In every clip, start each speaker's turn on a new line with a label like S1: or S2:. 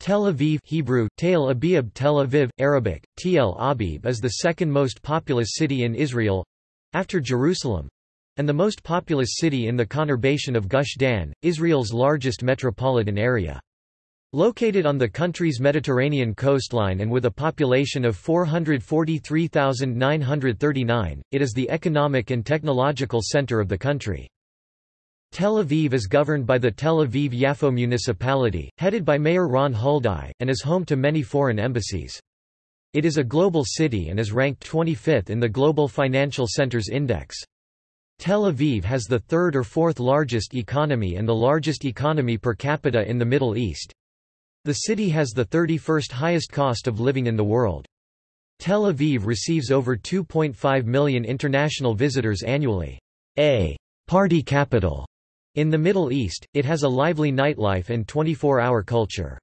S1: Tel Aviv Hebrew, Tel Aviv Tel Aviv, Arabic, Tl Abib is the second most populous city in Israel—after Jerusalem—and the most populous city in the conurbation of Gush Dan, Israel's largest metropolitan area. Located on the country's Mediterranean coastline and with a population of 443,939, it is the economic and technological center of the country. Tel Aviv is governed by the Tel Aviv-Yafo municipality, headed by Mayor Ron Huldai, and is home to many foreign embassies. It is a global city and is ranked 25th in the Global Financial Centers Index. Tel Aviv has the third or fourth largest economy and the largest economy per capita in the Middle East. The city has the 31st highest cost of living in the world. Tel Aviv receives over 2.5 million international visitors annually. A party capital in the Middle East, it has a lively nightlife and 24-hour culture.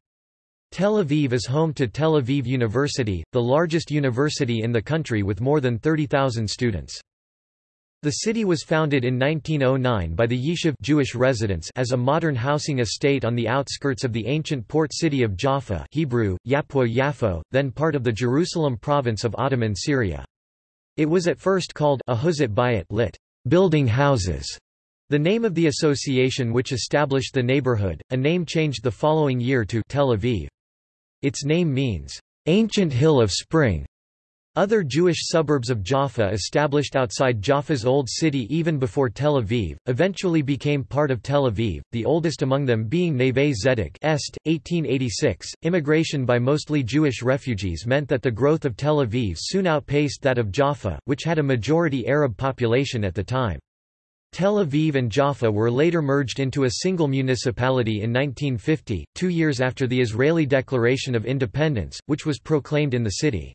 S1: Tel Aviv is home to Tel Aviv University, the largest university in the country with more than 30,000 students. The city was founded in 1909 by the Yishuv Jewish residents as a modern housing estate on the outskirts of the ancient port city of Jaffa Hebrew, Yapwo Yafo, then part of the Jerusalem province of Ottoman Syria. It was at first called Ahuzat Bayit lit. Building houses, the name of the association which established the neighborhood, a name changed the following year to Tel Aviv. Its name means, "...ancient hill of spring". Other Jewish suburbs of Jaffa established outside Jaffa's old city even before Tel Aviv, eventually became part of Tel Aviv, the oldest among them being Neve Zedek Est, 1886. Immigration by mostly Jewish refugees meant that the growth of Tel Aviv soon outpaced that of Jaffa, which had a majority Arab population at the time. Tel Aviv and Jaffa were later merged into a single municipality in 1950, two years after the Israeli Declaration of Independence, which was proclaimed in the city.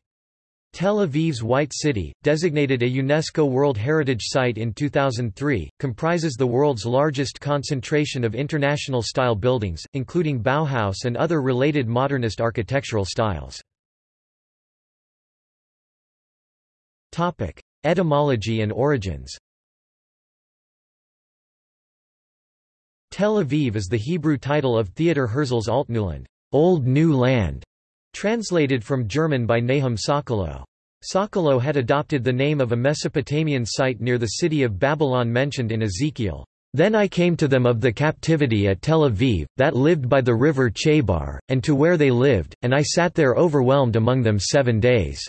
S1: Tel Aviv's White City, designated a UNESCO World Heritage Site in 2003, comprises the world's largest concentration of international-style buildings, including Bauhaus and other related modernist architectural styles. Etymology and origins Tel Aviv is the Hebrew title of Theodor Herzl's Altneuland, Old New Land, translated from German by Nahum Sokolow. Sokolow had adopted the name of a Mesopotamian site near the city of Babylon mentioned in Ezekiel. Then I came to them of the captivity at Tel Aviv, that lived by the river Chebar, and to where they lived, and I sat there overwhelmed among them seven days."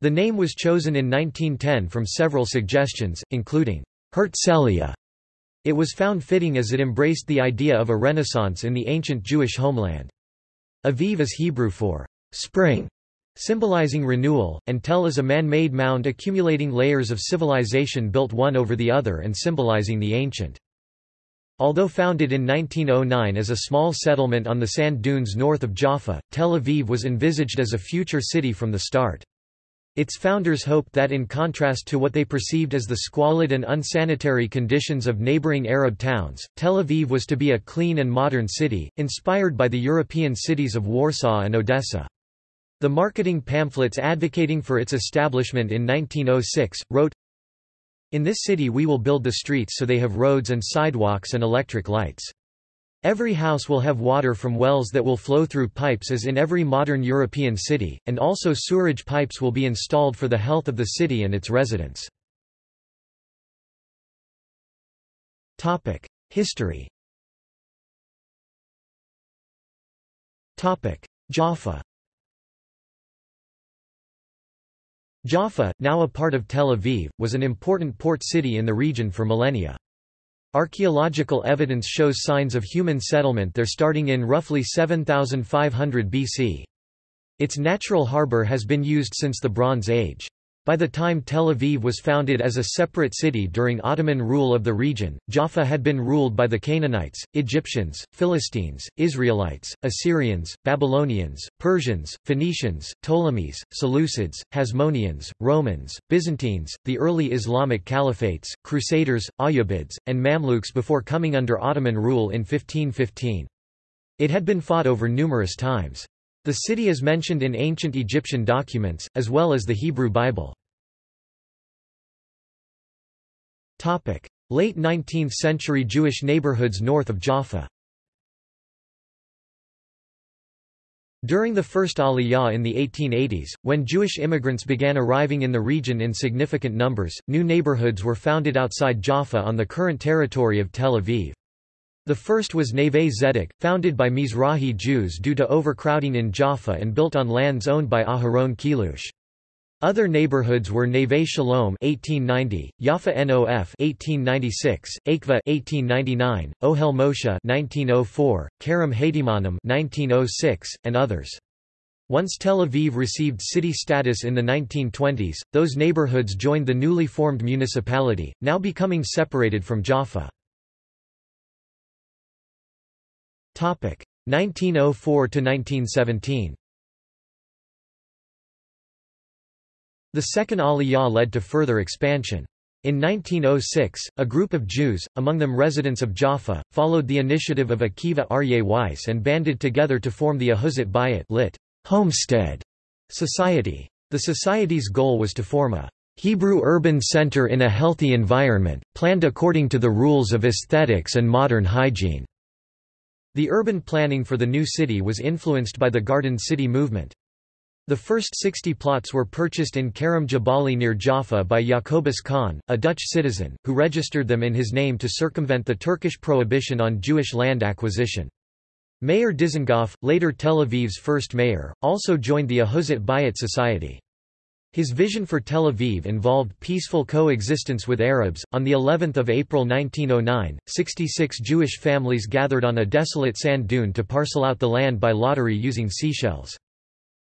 S1: The name was chosen in 1910 from several suggestions, including Herzliya, it was found fitting as it embraced the idea of a renaissance in the ancient Jewish homeland. Aviv is Hebrew for spring, symbolizing renewal, and Tel is a man-made mound accumulating layers of civilization built one over the other and symbolizing the ancient. Although founded in 1909 as a small settlement on the sand dunes north of Jaffa, Tel Aviv was envisaged as a future city from the start. Its founders hoped that in contrast to what they perceived as the squalid and unsanitary conditions of neighboring Arab towns, Tel Aviv was to be a clean and modern city, inspired by the European cities of Warsaw and Odessa. The marketing pamphlets advocating for its establishment in 1906, wrote, In this city we will build the streets so they have roads and sidewalks and electric lights. Every house will have water from wells that will flow through pipes as in every modern European city, and also sewerage pipes will be installed for the health of the city and its residents. History Jaffa Jaffa, now a part of Tel Aviv, was an important port city in the region for millennia. Archaeological evidence shows signs of human settlement there starting in roughly 7500 BC. Its natural harbor has been used since the Bronze Age. By the time Tel Aviv was founded as a separate city during Ottoman rule of the region, Jaffa had been ruled by the Canaanites, Egyptians, Philistines, Israelites, Assyrians, Babylonians, Persians, Phoenicians, Ptolemies, Seleucids, Hasmoneans, Romans, Byzantines, the early Islamic caliphates, Crusaders, Ayyubids, and Mamluks before coming under Ottoman rule in 1515. It had been fought over numerous times. The city is mentioned in ancient Egyptian documents, as well as the Hebrew Bible. Late 19th century Jewish neighborhoods north of Jaffa During the first Aliyah in the 1880s, when Jewish immigrants began arriving in the region in significant numbers, new neighborhoods were founded outside Jaffa on the current territory of Tel Aviv. The first was Neve Zedek, founded by Mizrahi Jews due to overcrowding in Jaffa and built on lands owned by Aharon Chelouche. Other neighborhoods were Neve Shalom 1890, Yefe Nof 1896, Achva 1899, Ohel Moshe 1904, Kerem HaTeimanim 1906, and others. Once Tel Aviv received city status in the 1920s, those neighborhoods joined the newly formed municipality, now becoming separated from Jaffa. 1904 to 1917. The second Aliyah led to further expansion. In 1906, a group of Jews, among them residents of Jaffa, followed the initiative of Akiva Aryeh Weiss and banded together to form the Ahuzat Bayit lit. Homestead Society. The society's goal was to form a Hebrew urban center in a healthy environment, planned according to the rules of aesthetics and modern hygiene. The urban planning for the new city was influenced by the Garden City movement. The first 60 plots were purchased in Karam Jabali near Jaffa by Jacobus Kann, a Dutch citizen, who registered them in his name to circumvent the Turkish prohibition on Jewish land acquisition. Meir Dizengoff, later Tel Aviv's first mayor, also joined the Ahuzat Bayit Society. His vision for Tel Aviv involved peaceful coexistence with Arabs. On the 11th of April 1909, 66 Jewish families gathered on a desolate sand dune to parcel out the land by lottery using seashells.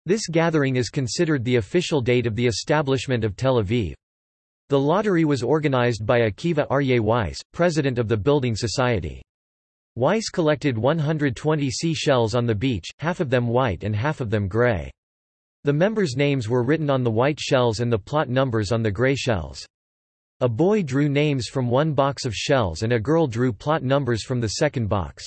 S1: This gathering is considered the official date of the establishment of Tel Aviv. The lottery was organized by Akiva Aryeh Weiss, president of the Building Society. Weiss collected 120 seashells on the beach, half of them white and half of them gray. The members' names were written on the white shells and the plot numbers on the gray shells. A boy drew names from one box of shells and a girl drew plot numbers from the second box.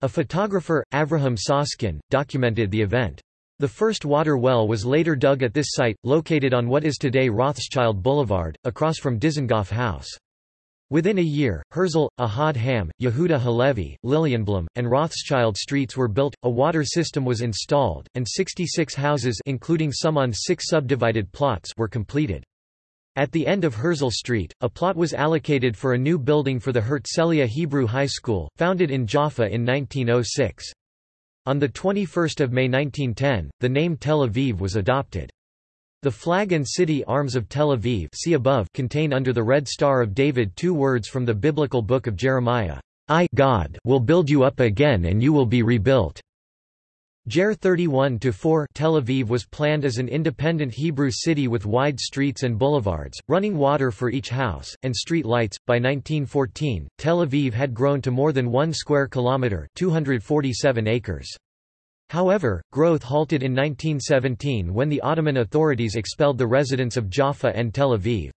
S1: A photographer, Avraham Soskin, documented the event. The first water well was later dug at this site, located on what is today Rothschild Boulevard, across from Dizengoff House. Within a year, Herzl, Ahad Ham, Yehuda Halevi, Lilienblum, and Rothschild streets were built, a water system was installed, and 66 houses including some on six subdivided plots were completed. At the end of Herzl Street, a plot was allocated for a new building for the Herzliya Hebrew High School, founded in Jaffa in 1906. On 21 May 1910, the name Tel Aviv was adopted. The flag and city arms of Tel Aviv see above contain under the Red Star of David two words from the biblical book of Jeremiah, I God will build you up again and you will be rebuilt. Jer 31-4 Tel Aviv was planned as an independent Hebrew city with wide streets and boulevards, running water for each house, and street lights. By 1914, Tel Aviv had grown to more than 1 square kilometre 247 acres. However, growth halted in 1917 when the Ottoman authorities expelled the residents of Jaffa and Tel Aviv.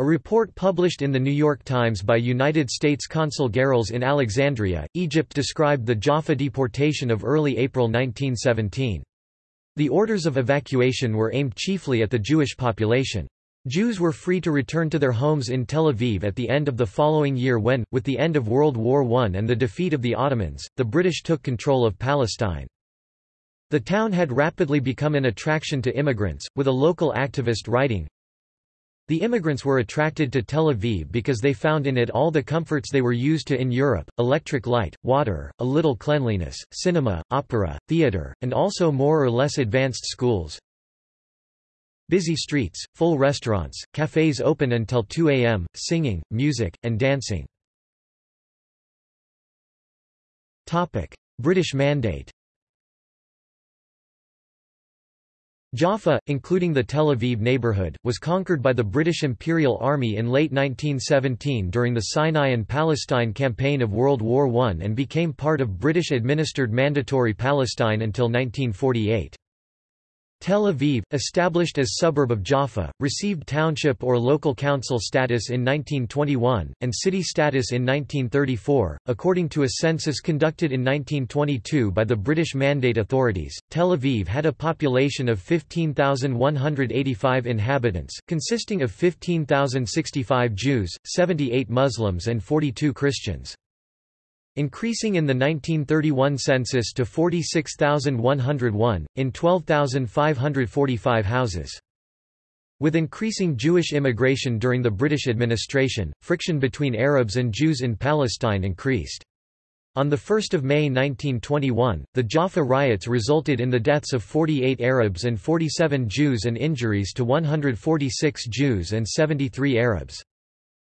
S1: A report published in The New York Times by United States Consul Garrels in Alexandria, Egypt described the Jaffa deportation of early April 1917. The orders of evacuation were aimed chiefly at the Jewish population. Jews were free to return to their homes in Tel Aviv at the end of the following year when, with the end of World War I and the defeat of the Ottomans, the British took control of Palestine. The town had rapidly become an attraction to immigrants, with a local activist writing, the immigrants were attracted to Tel Aviv because they found in it all the comforts they were used to in Europe, electric light, water, a little cleanliness, cinema, opera, theater, and also more or less advanced schools. Busy streets, full restaurants, cafes open until 2 a.m., singing, music, and dancing. British Mandate Jaffa, including the Tel Aviv neighborhood, was conquered by the British Imperial Army in late 1917 during the Sinai and Palestine campaign of World War I and became part of British-administered Mandatory Palestine until 1948. Tel Aviv, established as suburb of Jaffa, received township or local council status in 1921, and city status in 1934. According to a census conducted in 1922 by the British Mandate authorities, Tel Aviv had a population of 15,185 inhabitants, consisting of 15,065 Jews, 78 Muslims and 42 Christians. Increasing in the 1931 census to 46,101, in 12,545 houses. With increasing Jewish immigration during the British administration, friction between Arabs and Jews in Palestine increased. On 1 May 1921, the Jaffa riots resulted in the deaths of 48 Arabs and 47 Jews and injuries to 146 Jews and 73 Arabs.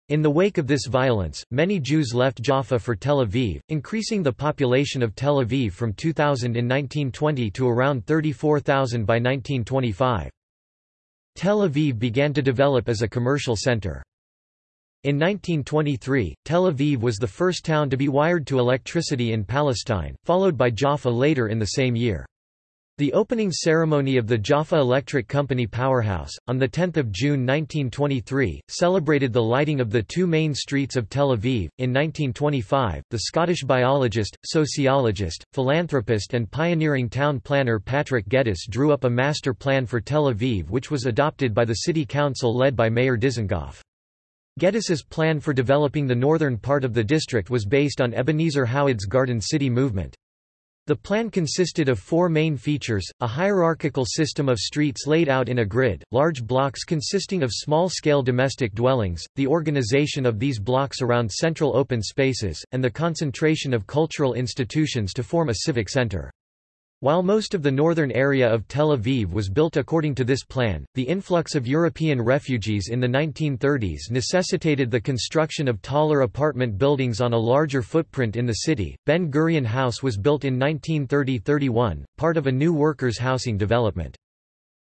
S1: In the wake of this violence, many Jews left Jaffa for Tel Aviv, increasing the population of Tel Aviv from 2,000 in 1920 to around 34,000 by 1925. Tel Aviv began to develop as a commercial center. In 1923, Tel Aviv was the first town to be wired to electricity in Palestine, followed by Jaffa later in the same year. The opening ceremony of the Jaffa Electric Company powerhouse, on 10 June 1923, celebrated the lighting of the two main streets of Tel Aviv. In 1925, the Scottish biologist, sociologist, philanthropist and pioneering town planner Patrick Geddes drew up a master plan for Tel Aviv which was adopted by the city council led by Mayor Dizengoff. Geddes's plan for developing the northern part of the district was based on Ebenezer Howard's Garden City movement. The plan consisted of four main features, a hierarchical system of streets laid out in a grid, large blocks consisting of small-scale domestic dwellings, the organization of these blocks around central open spaces, and the concentration of cultural institutions to form a civic center. While most of the northern area of Tel Aviv was built according to this plan, the influx of European refugees in the 1930s necessitated the construction of taller apartment buildings on a larger footprint in the city. Ben Gurion House was built in 1930-31, part of a new workers' housing development.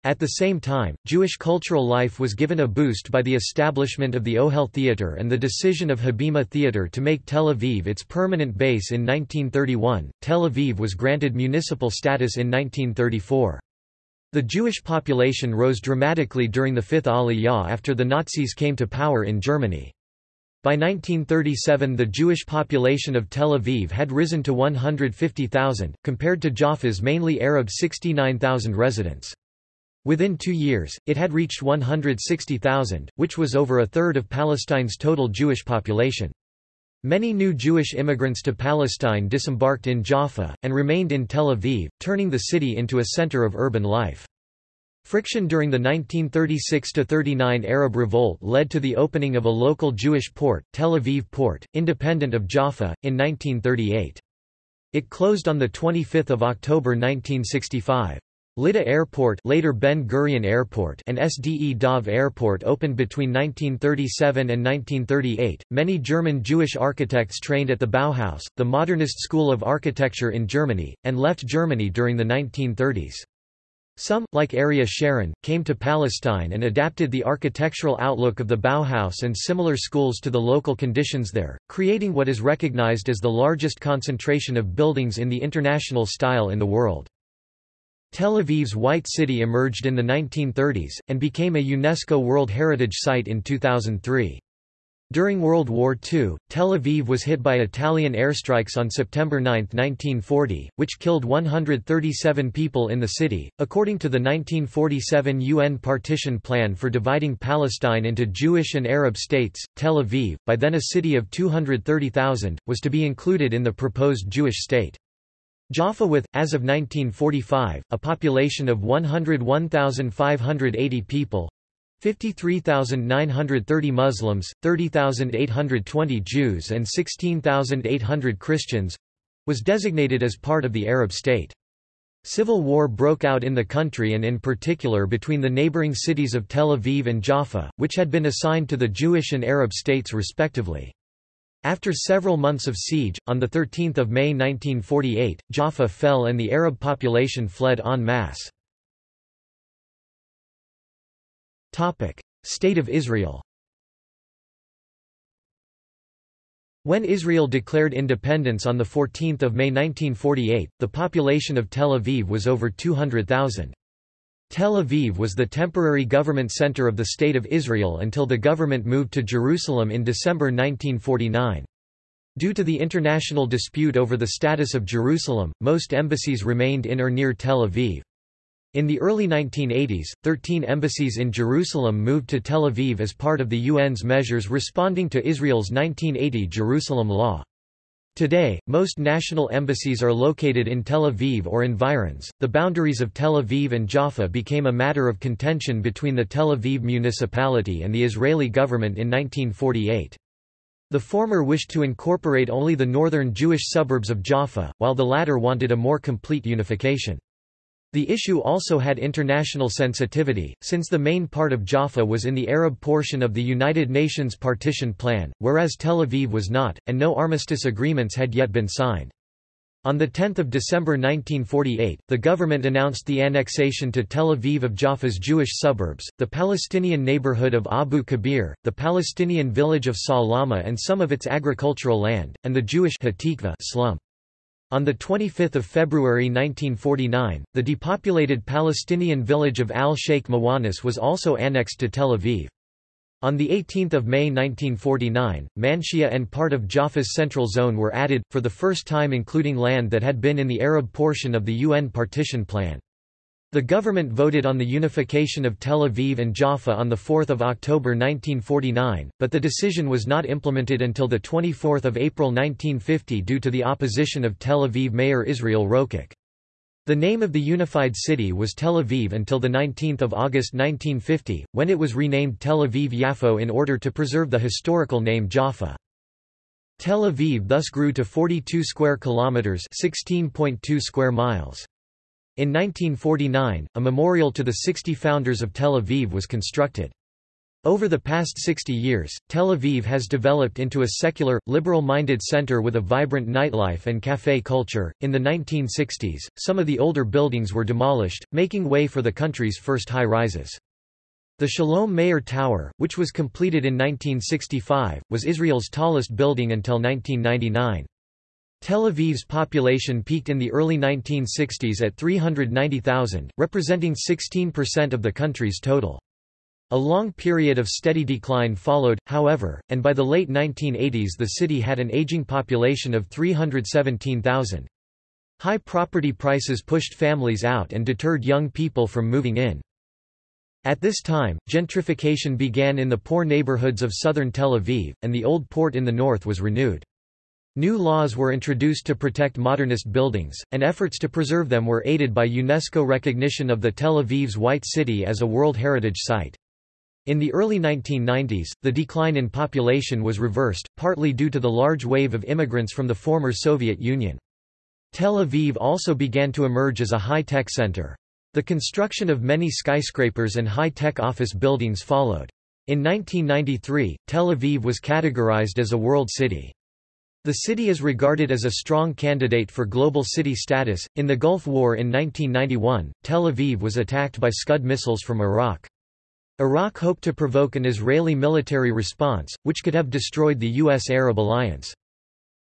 S1: At the same time, Jewish cultural life was given a boost by the establishment of the Ohel Theater and the decision of Habima Theater to make Tel Aviv its permanent base in 1931. Tel Aviv was granted municipal status in 1934. The Jewish population rose dramatically during the Fifth Aliyah after the Nazis came to power in Germany. By 1937 the Jewish population of Tel Aviv had risen to 150,000, compared to Jaffa's mainly Arab 69,000 residents. Within two years, it had reached 160,000, which was over a third of Palestine's total Jewish population. Many new Jewish immigrants to Palestine disembarked in Jaffa, and remained in Tel Aviv, turning the city into a center of urban life. Friction during the 1936–39 Arab Revolt led to the opening of a local Jewish port, Tel Aviv Port, independent of Jaffa, in 1938. It closed on 25 October 1965. Lydda Airport later Ben Gurion Airport and Sde Dov Airport opened between 1937 and 1938. Many German Jewish architects trained at the Bauhaus, the modernist school of architecture in Germany, and left Germany during the 1930s. Some, like Aryeh Sharon, came to Palestine and adapted the architectural outlook of the Bauhaus and similar schools to the local conditions there, creating what is recognized as the largest concentration of buildings in the international style in the world. Tel Aviv's White City emerged in the 1930s, and became a UNESCO World Heritage Site in 2003. During World War II, Tel Aviv was hit by Italian airstrikes on September 9, 1940, which killed 137 people in the city. According to the 1947 UN partition plan for dividing Palestine into Jewish and Arab states, Tel Aviv, by then a city of 230,000, was to be included in the proposed Jewish state. Jaffa with, as of 1945, a population of 101,580 people 53,930 Muslims, 30,820 Jews and 16,800 Christians was designated as part of the Arab state. Civil war broke out in the country and in particular between the neighboring cities of Tel Aviv and Jaffa, which had been assigned to the Jewish and Arab states respectively. After several months of siege, on 13 May 1948, Jaffa fell and the Arab population fled en masse. State of Israel When Israel declared independence on 14 May 1948, the population of Tel Aviv was over 200,000. Tel Aviv was the temporary government center of the State of Israel until the government moved to Jerusalem in December 1949. Due to the international dispute over the status of Jerusalem, most embassies remained in or near Tel Aviv. In the early 1980s, 13 embassies in Jerusalem moved to Tel Aviv as part of the UN's measures responding to Israel's 1980 Jerusalem Law. Today, most national embassies are located in Tel Aviv or environs. The boundaries of Tel Aviv and Jaffa became a matter of contention between the Tel Aviv municipality and the Israeli government in 1948. The former wished to incorporate only the northern Jewish suburbs of Jaffa, while the latter wanted a more complete unification. The issue also had international sensitivity, since the main part of Jaffa was in the Arab portion of the United Nations partition plan, whereas Tel Aviv was not, and no armistice agreements had yet been signed. On 10 December 1948, the government announced the annexation to Tel Aviv of Jaffa's Jewish suburbs, the Palestinian neighborhood of Abu Kabir, the Palestinian village of Salama and some of its agricultural land, and the Jewish slum. On 25 February 1949, the depopulated Palestinian village of Al-Sheikh Mawanis was also annexed to Tel Aviv. On 18 May 1949, Manshia and part of Jaffa's central zone were added, for the first time including land that had been in the Arab portion of the UN partition plan. The government voted on the unification of Tel Aviv and Jaffa on 4 October 1949, but the decision was not implemented until 24 April 1950 due to the opposition of Tel Aviv Mayor Israel Rokach. The name of the unified city was Tel Aviv until 19 August 1950, when it was renamed Tel Aviv-Yafo in order to preserve the historical name Jaffa. Tel Aviv thus grew to 42 square kilometers, 16.2 square miles. In 1949, a memorial to the 60 founders of Tel Aviv was constructed. Over the past 60 years, Tel Aviv has developed into a secular, liberal-minded center with a vibrant nightlife and café culture. In the 1960s, some of the older buildings were demolished, making way for the country's first high-rises. The Shalom Meir Tower, which was completed in 1965, was Israel's tallest building until 1999. Tel Aviv's population peaked in the early 1960s at 390,000, representing 16% of the country's total. A long period of steady decline followed, however, and by the late 1980s the city had an aging population of 317,000. High property prices pushed families out and deterred young people from moving in. At this time, gentrification began in the poor neighborhoods of southern Tel Aviv, and the old port in the north was renewed. New laws were introduced to protect modernist buildings, and efforts to preserve them were aided by UNESCO recognition of the Tel Aviv's White City as a World Heritage Site. In the early 1990s, the decline in population was reversed, partly due to the large wave of immigrants from the former Soviet Union. Tel Aviv also began to emerge as a high-tech center. The construction of many skyscrapers and high-tech office buildings followed. In 1993, Tel Aviv was categorized as a world city. The city is regarded as a strong candidate for global city status. In the Gulf War in 1991, Tel Aviv was attacked by Scud missiles from Iraq. Iraq hoped to provoke an Israeli military response, which could have destroyed the U.S.-Arab alliance.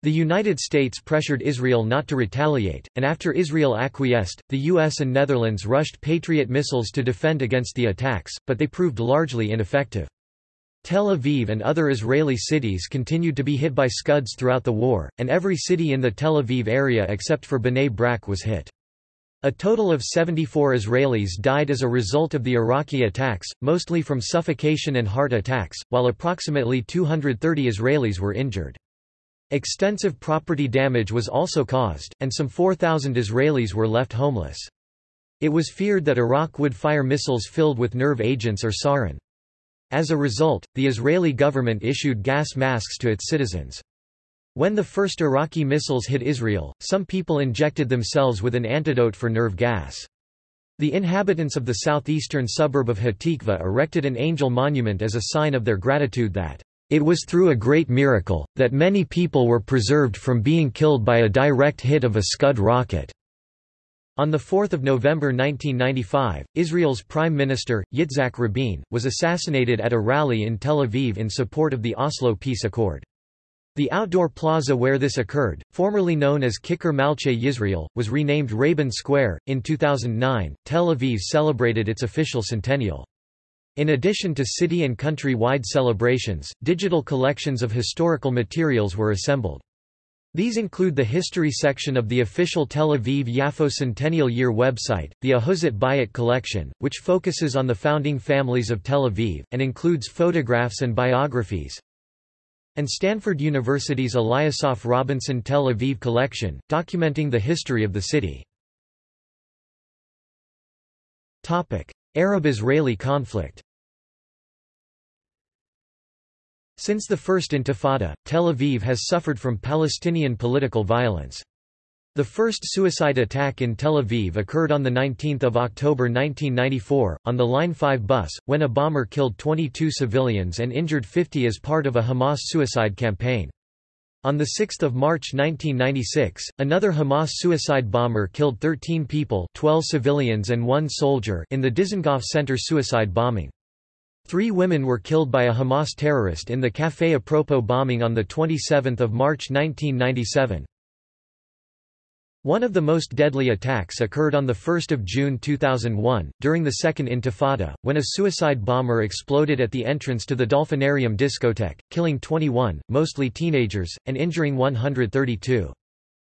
S1: The United States pressured Israel not to retaliate, and after Israel acquiesced, the US and Netherlands rushed Patriot missiles to defend against the attacks, but they proved largely ineffective. Tel Aviv and other Israeli cities continued to be hit by Scuds throughout the war, and every city in the Tel Aviv area except for Bnei Brak was hit. A total of 74 Israelis died as a result of the Iraqi attacks, mostly from suffocation and heart attacks, while approximately 230 Israelis were injured. Extensive property damage was also caused, and some 4,000 Israelis were left homeless. It was feared that Iraq would fire missiles filled with nerve agents or sarin. As a result, the Israeli government issued gas masks to its citizens. When the first Iraqi missiles hit Israel, some people injected themselves with an antidote for nerve gas. The inhabitants of the southeastern suburb of Hatikva erected an angel monument as a sign of their gratitude that it was through a great miracle, that many people were preserved from being killed by a direct hit of a Scud rocket. On 4 November 1995, Israel's Prime Minister, Yitzhak Rabin, was assassinated at a rally in Tel Aviv in support of the Oslo Peace Accord. The outdoor plaza where this occurred, formerly known as Kikar Malchei Yisrael, was renamed Rabin Square. In 2009, Tel Aviv celebrated its official centennial. In addition to city and country-wide celebrations, digital collections of historical materials were assembled. These include the history section of the official Tel Aviv Yafo Centennial Year website, the Ahuzat Bayit collection, which focuses on the founding families of Tel Aviv, and includes photographs and biographies. and Stanford University's Eliasaph Robinson Tel Aviv collection, documenting the history of the city. Arab-Israeli conflict Since the First Intifada, Tel Aviv has suffered from Palestinian political violence. The first suicide attack in Tel Aviv occurred on 19 October 1994, on the Line 5 bus, when a bomber killed 22 civilians and injured 50 as part of a Hamas suicide campaign. On 6 March 1996, another Hamas suicide bomber killed 13 people 12 civilians and one soldier in the Dizengoff Center suicide bombing. Three women were killed by a Hamas terrorist in the Café Apropos bombing on 27 March 1997. One of the most deadly attacks occurred on 1 June 2001, during the Second Intifada, when a suicide bomber exploded at the entrance to the Dolphinarium discotheque, killing 21, mostly teenagers, and injuring 132.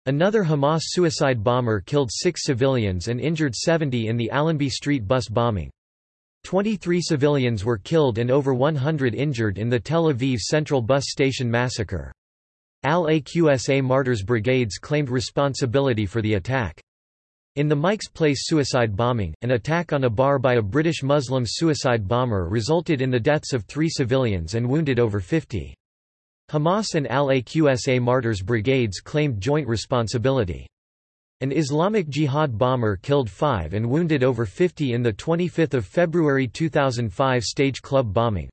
S1: Another Hamas suicide bomber killed six civilians and injured 70 in the Allenby Street bus bombing. 23 civilians were killed and over 100 injured in the Tel Aviv Central Bus Station massacre. Al-Aqsa Martyrs Brigades claimed responsibility for the attack. In the Mike's Place suicide bombing, an attack on a bar by a British Muslim suicide bomber resulted in the deaths of three civilians and wounded over 50. Hamas and Al-Aqsa Martyrs Brigades claimed joint responsibility. An Islamic Jihad bomber killed five and wounded over 50 in the 25 February 2005 stage club bombing.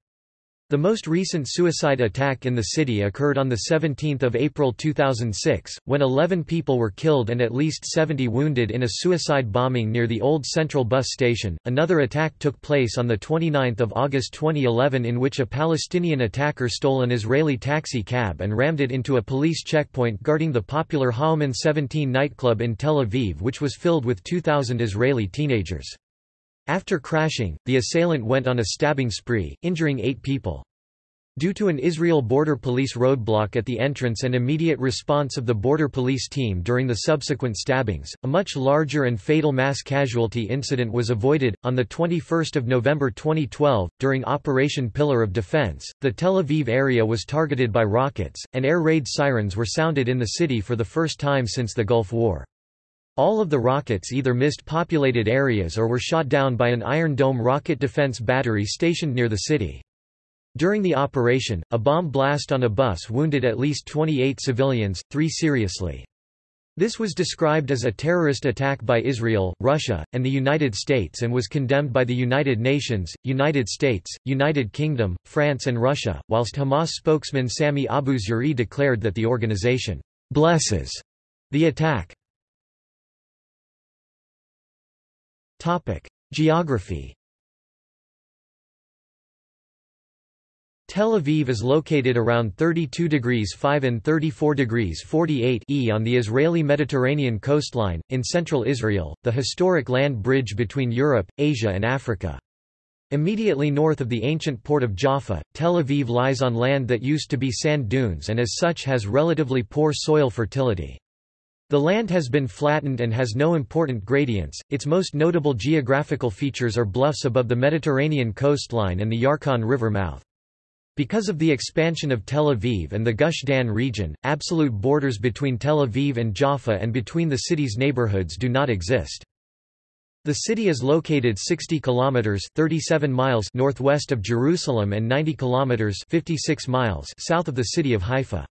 S1: The most recent suicide attack in the city occurred on 17 April 2006, when 11 people were killed and at least 70 wounded in a suicide bombing near the old Central Bus Station. Another attack took place on 29 August 2011 in which a Palestinian attacker stole an Israeli taxi cab and rammed it into a police checkpoint guarding the popular HaOman 17 nightclub in Tel Aviv which was filled with 2,000 Israeli teenagers. After crashing, the assailant went on a stabbing spree, injuring eight people. Due to an Israel Border Police roadblock at the entrance and immediate response of the Border Police team during the subsequent stabbings, a much larger and fatal mass casualty incident was avoided. On the 21st of November 2012, during Operation Pillar of Defense, the Tel Aviv area was targeted by rockets, and air raid sirens were sounded in the city for the first time since the Gulf War. All of the rockets either missed populated areas or were shot down by an Iron Dome rocket defense battery stationed near the city. During the operation, a bomb blast on a bus wounded at least 28 civilians, three seriously. This was described as a terrorist attack by Israel, Russia, and the United States and was condemned by the United Nations, United States, United Kingdom, France and Russia, whilst Hamas spokesman Sami Abu Zuhri declared that the organization blesses the attack. Geography Tel Aviv is located around 32 degrees 5 and 34 degrees 48 E on the Israeli Mediterranean coastline, in central Israel, the historic land bridge between Europe, Asia and Africa. Immediately north of the ancient port of Jaffa, Tel Aviv lies on land that used to be sand dunes and as such has relatively poor soil fertility. The land has been flattened and has no important gradients. Its most notable geographical features are bluffs above the Mediterranean coastline and the Yarkon River mouth. Because of the expansion of Tel Aviv and the Gush Dan region, absolute borders between Tel Aviv and Jaffa and between the city's neighborhoods do not exist. The city is located 60 kilometers 37 miles northwest of Jerusalem and 90 kilometers 56 miles south of the city of Haifa.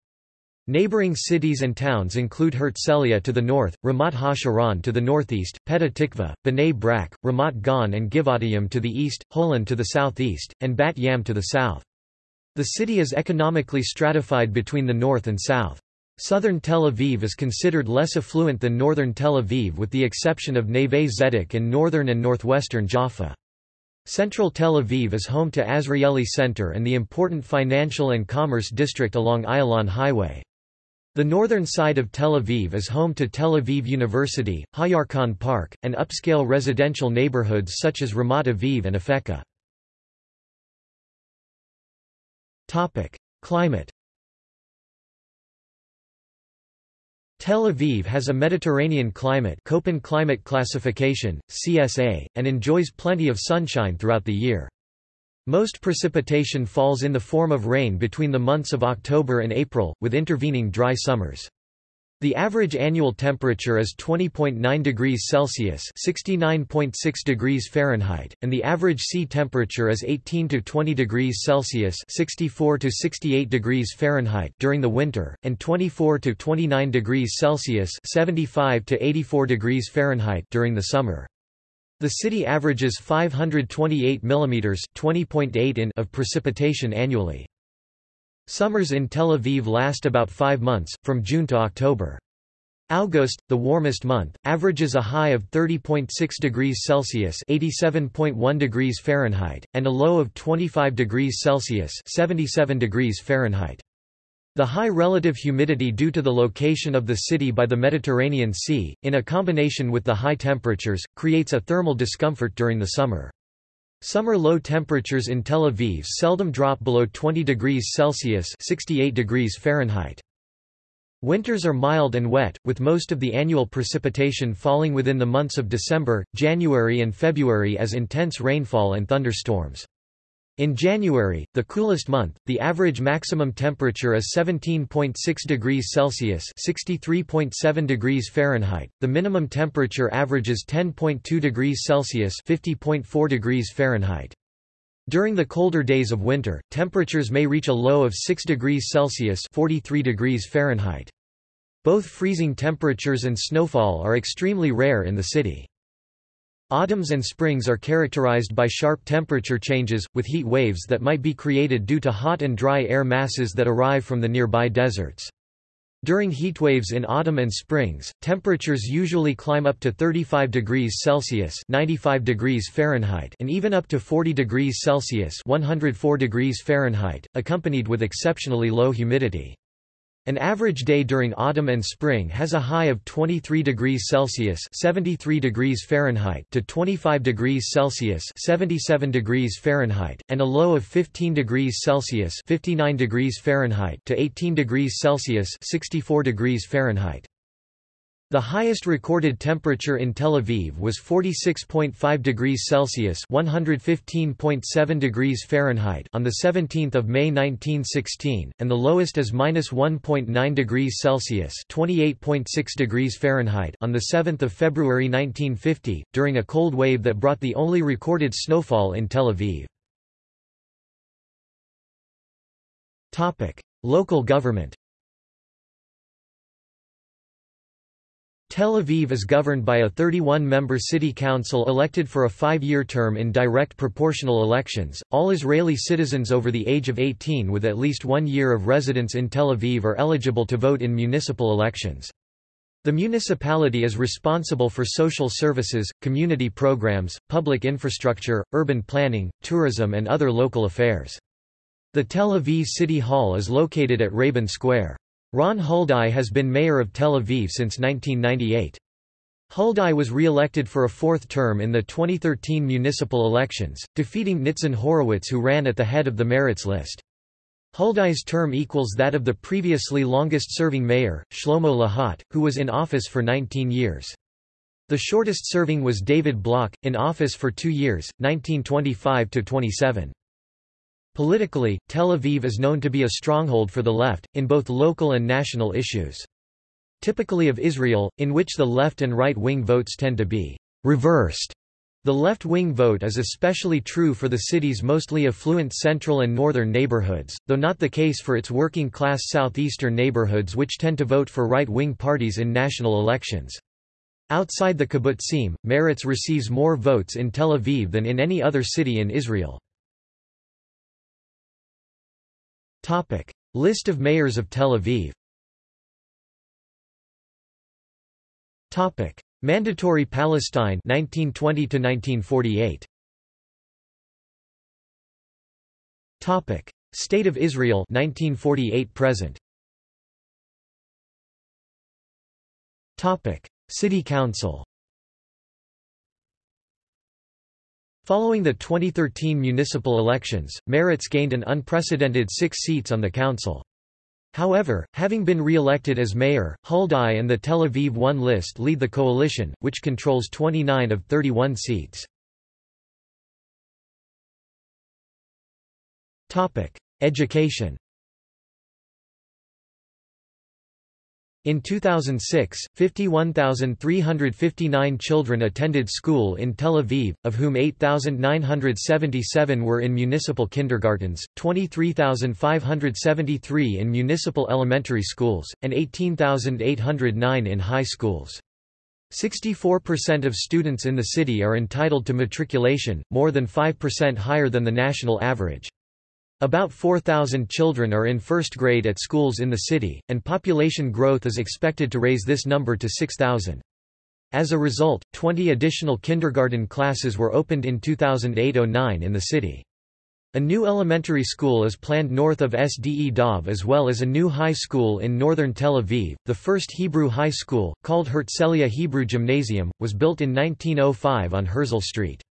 S1: Neighboring cities and towns include Herzliya to the north, Ramat HaSharon to the northeast, Petah Tikva, Bnei Brak, Ramat Gan and Givatayim to the east, Holon to the southeast, and Bat Yam to the south. The city is economically stratified between the north and south. Southern Tel Aviv is considered less affluent than northern Tel Aviv with the exception of Neve Zedek and northern and northwestern Jaffa. Central Tel Aviv is home to Azrieli Center and the important financial and commerce district along Ayalon Highway. The northern side of Tel Aviv is home to Tel Aviv University, Hayarkon Park, and upscale residential neighborhoods such as Ramat Aviv and Afeka. Climate Tel Aviv has a Mediterranean climate Köppen climate classification, CSA, and enjoys plenty of sunshine throughout the year. Most precipitation falls in the form of rain between the months of October and April, with intervening dry summers. The average annual temperature is 20.9 degrees Celsius (69.6 degrees Fahrenheit), and the average sea temperature is 18 to 20 degrees Celsius (64 to 68 degrees Fahrenheit) during the winter, and 24 to 29 degrees Celsius (75 to 84 degrees Fahrenheit) during the summer. The city averages 528 mm (20.8 in) of precipitation annually. Summers in Tel Aviv last about five months, from June to October. August, the warmest month, averages a high of 30.6 degrees Celsius (87.1 degrees Fahrenheit) and a low of 25 degrees Celsius (77 degrees Fahrenheit). The high relative humidity due to the location of the city by the Mediterranean Sea, in a combination with the high temperatures, creates a thermal discomfort during the summer. Summer low temperatures in Tel Aviv seldom drop below 20 degrees Celsius 68 degrees Fahrenheit. Winters are mild and wet, with most of the annual precipitation falling within the months of December, January and February as intense rainfall and thunderstorms. In January, the coolest month, the average maximum temperature is 17.6 degrees Celsius (63.7 degrees Fahrenheit). The minimum temperature averages 10.2 degrees Celsius (50.4 degrees Fahrenheit). During the colder days of winter, temperatures may reach a low of 6 degrees Celsius (43 degrees Fahrenheit). Both freezing temperatures and snowfall are extremely rare in the city. Autumns and springs are characterized by sharp temperature changes, with heat waves that might be created due to hot and dry air masses that arrive from the nearby deserts. During heatwaves in autumn and springs, temperatures usually climb up to 35 degrees Celsius (95 degrees Fahrenheit) and even up to 40 degrees Celsius (104 degrees Fahrenheit), accompanied with exceptionally low humidity. An average day during autumn and spring has a high of 23 degrees Celsius (73 degrees Fahrenheit) to 25 degrees Celsius (77 degrees Fahrenheit) and a low of 15 degrees Celsius (59 degrees Fahrenheit) to 18 degrees Celsius (64 degrees Fahrenheit). The highest recorded temperature in Tel Aviv was 46.5 degrees Celsius (115.7 degrees Fahrenheit) on the 17th of May 1916, and the lowest is -1.9 degrees Celsius (28.6 degrees Fahrenheit) on the 7th of February 1950, during a cold wave that brought the only recorded snowfall in Tel Aviv. Topic: Local government. Tel Aviv is governed by a 31-member city council elected for a five-year term in direct proportional elections. All Israeli citizens over the age of 18 with at least one year of residence in Tel Aviv are eligible to vote in municipal elections. The municipality is responsible for social services, community programs, public infrastructure, urban planning, tourism and other local affairs. The Tel Aviv City Hall is located at Rabin Square. Ron Huldai has been mayor of Tel Aviv since 1998. Huldai was re-elected for a fourth term in the 2013 municipal elections, defeating Nitzan Horowitz who ran at the head of the Meretz list. Huldai's term equals that of the previously longest-serving mayor, Shlomo Lahat, who was in office for 19 years. The shortest serving was David Bloch, in office for two years, 1925–27. Politically, Tel Aviv is known to be a stronghold for the left, in both local and national issues. Typically of Israel, in which the left and right-wing votes tend to be reversed. The left-wing vote is especially true for the city's mostly affluent central and northern neighborhoods, though not the case for its working-class southeastern neighborhoods which tend to vote for right-wing parties in national elections. Outside the kibbutzim, Meretz receives more votes in Tel Aviv than in any other city in Israel. Topic: List of mayors of Tel Aviv. Topic: Mandatory Palestine 1920 to 1948. Topic: State of Israel 1948 present. Topic: City Council. Following the 2013 municipal elections, Meretz gained an unprecedented six seats on the council. However, having been re-elected as mayor, Huldai and the Tel Aviv One list lead the coalition, which controls 29 of 31 seats. Education In 2006, 51,359 children attended school in Tel Aviv, of whom 8,977 were in municipal kindergartens, 23,573 in municipal elementary schools, and 18,809 in high schools. 64% of students in the city are entitled to matriculation, more than 5% higher than the national average. About 4,000 children are in first grade at schools in the city, and population growth is expected to raise this number to 6,000. As a result, 20 additional kindergarten classes were opened in 2008–09 in the city. A new elementary school is planned north of Sde Dov as well as a new high school in northern Tel Aviv. The first Hebrew high school, called Herzliya Hebrew Gymnasium, was built in 1905 on Herzl Street.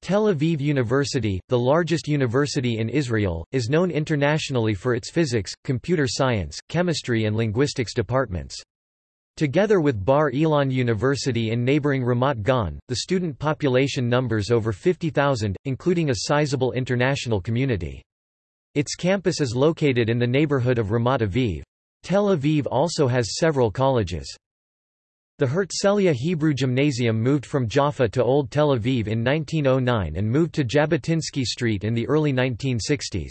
S1: Tel Aviv University, the largest university in Israel, is known internationally for its physics, computer science, chemistry and linguistics departments. Together with Bar Ilan University in neighboring Ramat Gan, the student population numbers over 50,000, including a sizable international community. Its campus is located in the neighborhood of Ramat Aviv. Tel Aviv also has several colleges. The Herzliya Hebrew Gymnasium moved from Jaffa to Old Tel Aviv in 1909 and moved to Jabotinsky Street in the early 1960s.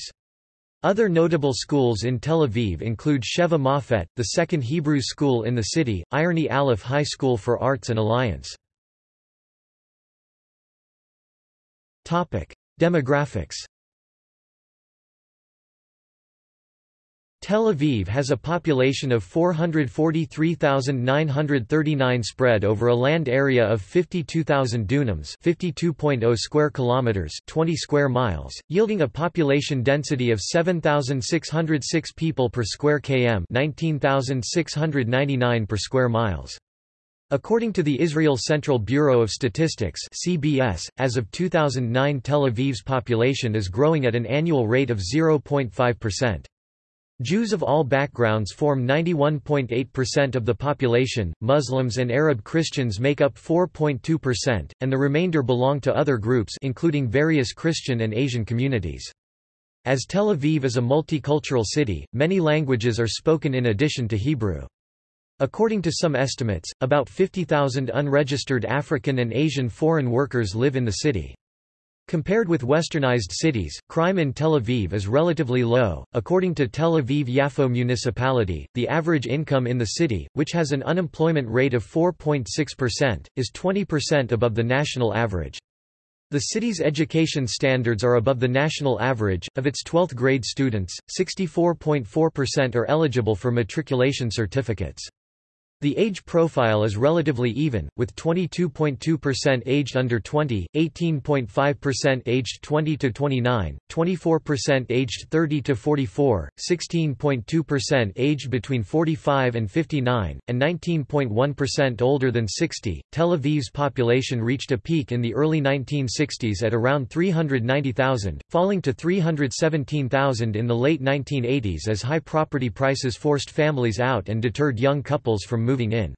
S1: Other notable schools in Tel Aviv include Sheva Mofet, the second Hebrew school in the city, Ironi Alef High School for Arts and Alliance. Demographics Tel Aviv has a population of 443,939 spread over a land area of 52,000 dunams, 52.0 square kilometers, 20 square miles, yielding a population density of 7,606 people per square km, 19,699 per square miles. According to the Israel Central Bureau of Statistics (CBS), as of 2009 Tel Aviv's population is growing at an annual rate of 0.5%. Jews of all backgrounds form 91.8% of the population, Muslims and Arab Christians make up 4.2%, and the remainder belong to other groups including various Christian and Asian communities. As Tel Aviv is a multicultural city, many languages are spoken in addition to Hebrew. According to some estimates, about 50,000 unregistered African and Asian foreign workers live in the city. Compared with westernized cities, crime in Tel Aviv is relatively low. According to Tel Aviv Yafo municipality, the average income in the city, which has an unemployment rate of 4.6%, is 20% above the national average. The city's education standards are above the national average. Of its 12th grade students, 64.4% are eligible for matriculation certificates. The age profile is relatively even, with 22.2% aged under 20, 18.5% aged 20 to 29, 24% aged 30 to 44, 16.2% aged between 45 and 59, and 19.1% older than 60. Tel Aviv's population reached a peak in the early 1960s at around 390,000, falling to 317,000 in the late 1980s as high property prices forced families out and deterred young couples from moving in.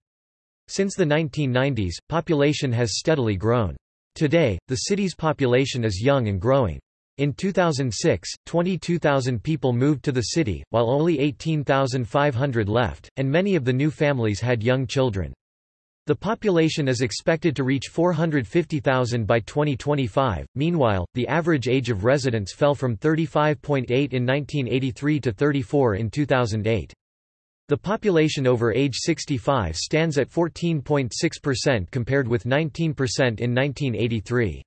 S1: Since the 1990s, population has steadily grown. Today, the city's population is young and growing. In 2006, 22,000 people moved to the city, while only 18,500 left, and many of the new families had young children. The population is expected to reach 450,000 by 2025. Meanwhile, the average age of residents fell from 35.8 in 1983 to 34 in 2008. The population over age 65 stands at 14.6% compared with 19% in 1983.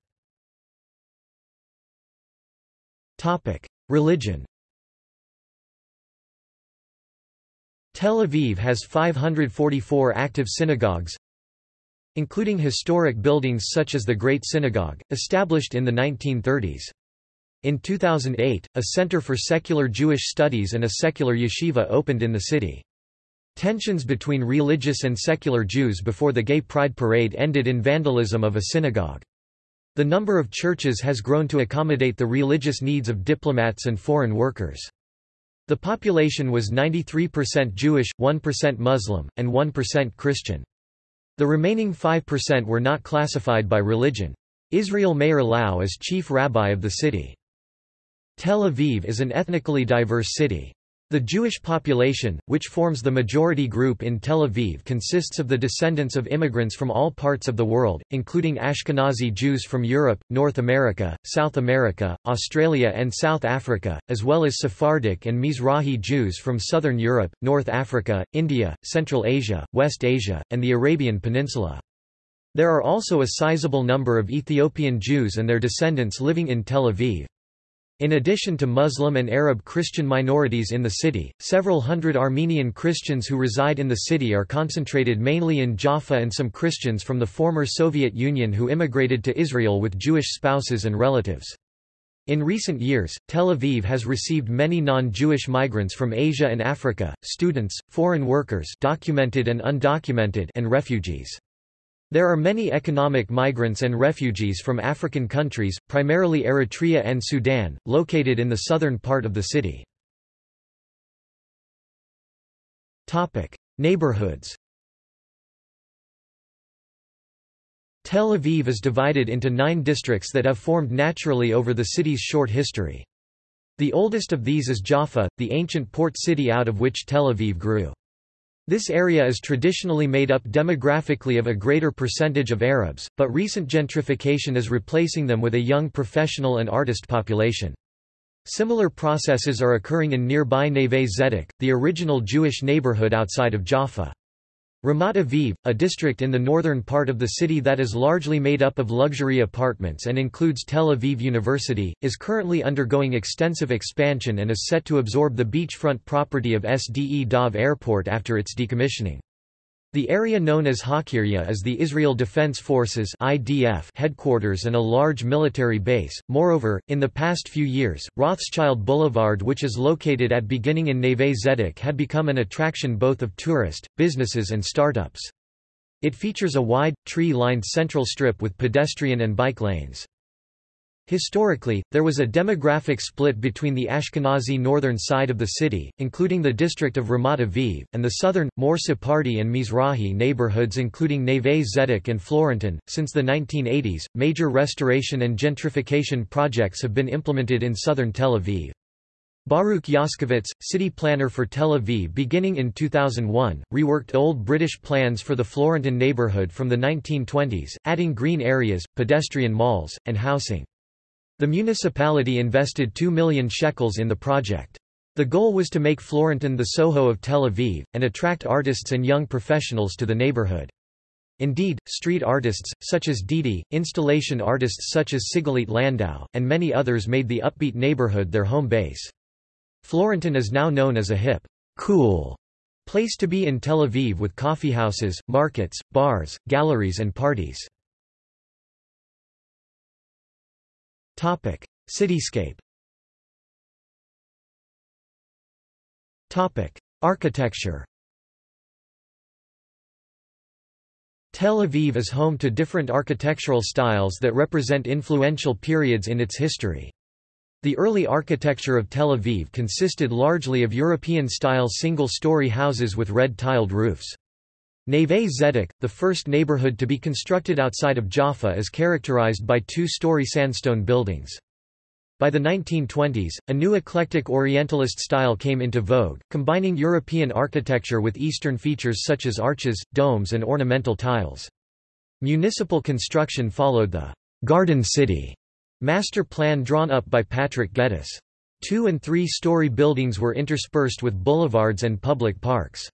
S1: Topic: Religion. Tel Aviv has 544 active synagogues, including historic buildings such as the Great Synagogue, established in the 1930s. In 2008, a Center for Secular Jewish Studies and a secular yeshiva opened in the city. Tensions between religious and secular Jews before the Gay Pride Parade ended in vandalism of a synagogue. The number of churches has grown to accommodate the religious needs of diplomats and foreign workers. The population was 93% Jewish, 1% Muslim, and 1% Christian. The remaining 5% were not classified by religion. Israel Meir Lau is chief rabbi of the city. Tel Aviv is an ethnically diverse city. The Jewish population, which forms the majority group in Tel Aviv consists of the descendants of immigrants from all parts of the world, including Ashkenazi Jews from Europe, North America, South America, Australia and South Africa, as well as Sephardic and Mizrahi Jews from Southern Europe, North Africa, India, Central Asia, West Asia, and the Arabian Peninsula. There are also a sizable number of Ethiopian Jews and their descendants living in Tel Aviv. In addition to Muslim and Arab Christian minorities in the city, several hundred Armenian Christians who reside in the city are concentrated mainly in Jaffa and some Christians from the former Soviet Union who immigrated to Israel with Jewish spouses and relatives. In recent years, Tel Aviv has received many non-Jewish migrants from Asia and Africa, students, foreign workers documented and undocumented and refugees. There are many economic migrants and refugees from African countries, primarily Eritrea and Sudan, located in the southern part of the city. Neighborhoods Tel Aviv is divided into nine districts that have formed naturally over the city's short history. The oldest of these is Jaffa, the ancient port city out of which Tel Aviv grew. This area is traditionally made up demographically of a greater percentage of Arabs, but recent gentrification is replacing them with a young professional and artist population. Similar processes are occurring in nearby Neve Zedek, the original Jewish neighborhood outside of Jaffa. Ramat Aviv, a district in the northern part of the city that is largely made up of luxury apartments and includes Tel Aviv University, is currently undergoing extensive expansion and is set to absorb the beachfront property of Sde Dov Airport after its decommissioning. The area known as Hakiria is the Israel Defense Forces (IDF) headquarters and a large military base. Moreover, in the past few years, Rothschild Boulevard, which is located at beginning in Neve Zedek, had become an attraction both of tourists, businesses and startups. It features a wide, tree-lined central strip with pedestrian and bike lanes. Historically, there was a demographic split between the Ashkenazi northern side of the city, including the district of Ramat Aviv, and the southern, more Sephardi and Mizrahi neighborhoods including Neve Zedek and Florentin. Since the 1980s, major restoration and gentrification projects have been implemented in southern Tel Aviv. Baruch Yoscovitz, city planner for Tel Aviv beginning in 2001, reworked old British plans for the Florentin neighborhood from the 1920s, adding green areas, pedestrian malls, and housing. The municipality invested 2 million shekels in the project. The goal was to make Florentin the Soho of Tel Aviv, and attract artists and young professionals to the neighborhood. Indeed, street artists, such as Dede, installation artists such as Sigalit Landau, and many others made the upbeat neighborhood their home base. Florentin is now known as a hip, cool place to be in Tel Aviv with coffeehouses, markets, bars, galleries and parties. Topic: Cityscape. Topic: Architecture. Tel Aviv is home to different architectural styles that represent influential periods in its history. The early architecture of Tel Aviv consisted largely of European-style single-story houses with red-tiled roofs. Neve Zedek, the first neighborhood to be constructed outside of Jaffa is characterized by two-story sandstone buildings. By the 1920s, a new eclectic Orientalist style came into vogue, combining European architecture with Eastern features such as arches, domes and ornamental tiles. Municipal construction followed the «Garden City» master plan drawn up by Patrick Geddes. Two- and three-story buildings were interspersed with boulevards and public parks.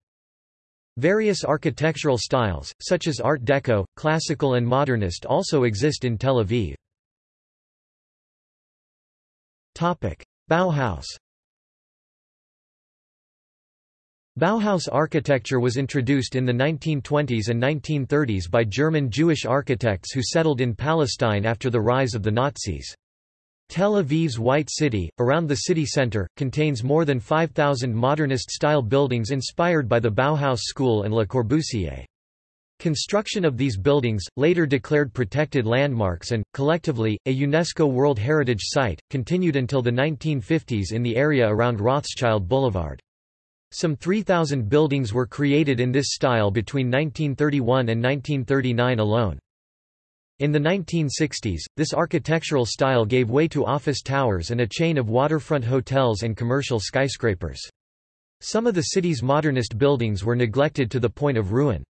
S1: Various architectural styles, such as Art Deco, Classical and Modernist also exist in Tel Aviv. Bauhaus Bauhaus architecture was introduced in the 1920s and 1930s by German Jewish architects who settled in Palestine after the rise of the Nazis. Tel Aviv's White City, around the city center, contains more than 5,000 modernist-style buildings inspired by the Bauhaus School and Le Corbusier. Construction of these buildings, later declared protected landmarks and, collectively, a UNESCO World Heritage Site, continued until the 1950s in the area around Rothschild Boulevard. Some 3,000 buildings were created in this style between 1931 and 1939 alone. In the 1960s, this architectural style gave way to office towers and a chain of waterfront hotels and commercial skyscrapers. Some of the city's modernist buildings were neglected to the point of ruin.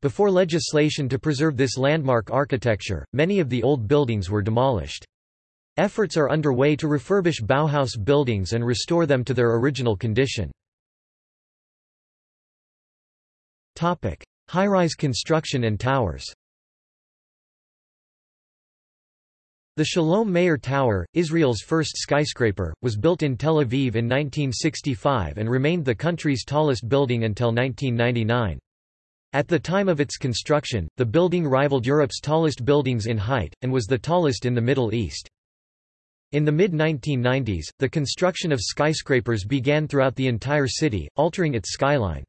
S1: Before legislation to preserve this landmark architecture, many of the old buildings were demolished. Efforts are underway to refurbish Bauhaus buildings and restore them to their original condition. High-rise construction and towers The Shalom Meir Tower, Israel's first skyscraper, was built in Tel Aviv in 1965 and remained the country's tallest building until 1999. At the time of its construction, the building rivaled Europe's tallest buildings in height, and was the tallest in the Middle East. In the mid-1990s, the construction of skyscrapers began throughout the entire city, altering its skyline.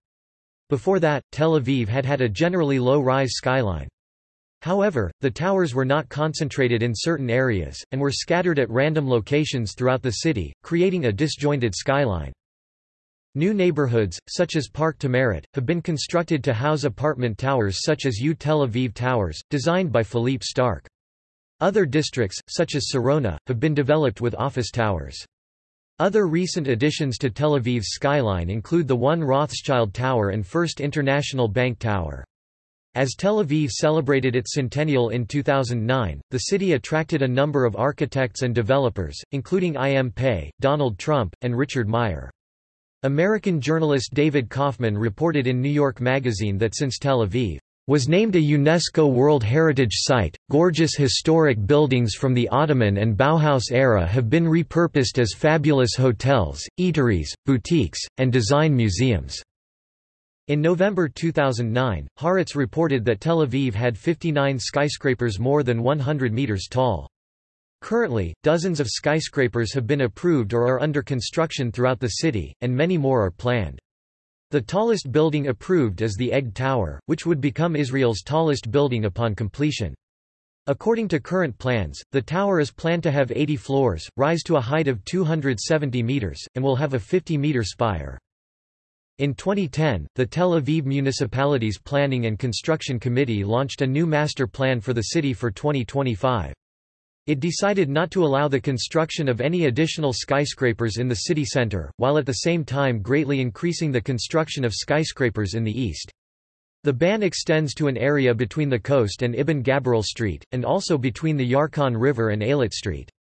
S1: Before that, Tel Aviv had had a generally low-rise skyline. However, the towers were not concentrated in certain areas, and were scattered at random locations throughout the city, creating a disjointed skyline. New neighborhoods, such as Park Tzameret, have been constructed to house apartment towers such as U Tel Aviv Towers, designed by Philippe Starck. Other districts, such as Sarona, have been developed with office towers. Other recent additions to Tel Aviv's skyline include the One Rothschild Tower and First International Bank Tower. As Tel Aviv celebrated its centennial in 2009, the city attracted a number of architects and developers, including I.M. Pei, Donald Trump, and Richard Meier. American journalist David Kaufman reported in New York Magazine that since Tel Aviv was named a UNESCO World Heritage Site, gorgeous historic buildings from the Ottoman and Bauhaus era have been repurposed as fabulous hotels, eateries, boutiques, and design museums. In November 2009, Haaretz reported that Tel Aviv had 59 skyscrapers more than 100 meters tall. Currently, dozens of skyscrapers have been approved or are under construction throughout the city, and many more are planned. The tallest building approved is the Egg Tower, which would become Israel's tallest building upon completion. According to current plans, the tower is planned to have 80 floors, rise to a height of 270 meters, and will have a 50-meter spire. In 2010, the Tel Aviv Municipality's Planning and Construction Committee launched a new master plan for the city for 2025. It decided not to allow the construction of any additional skyscrapers in the city center, while at the same time greatly increasing the construction of skyscrapers in the east. The ban extends to an area between the coast and Ibn Gabirol Street, and also between the Yarkon River and Eilat Street.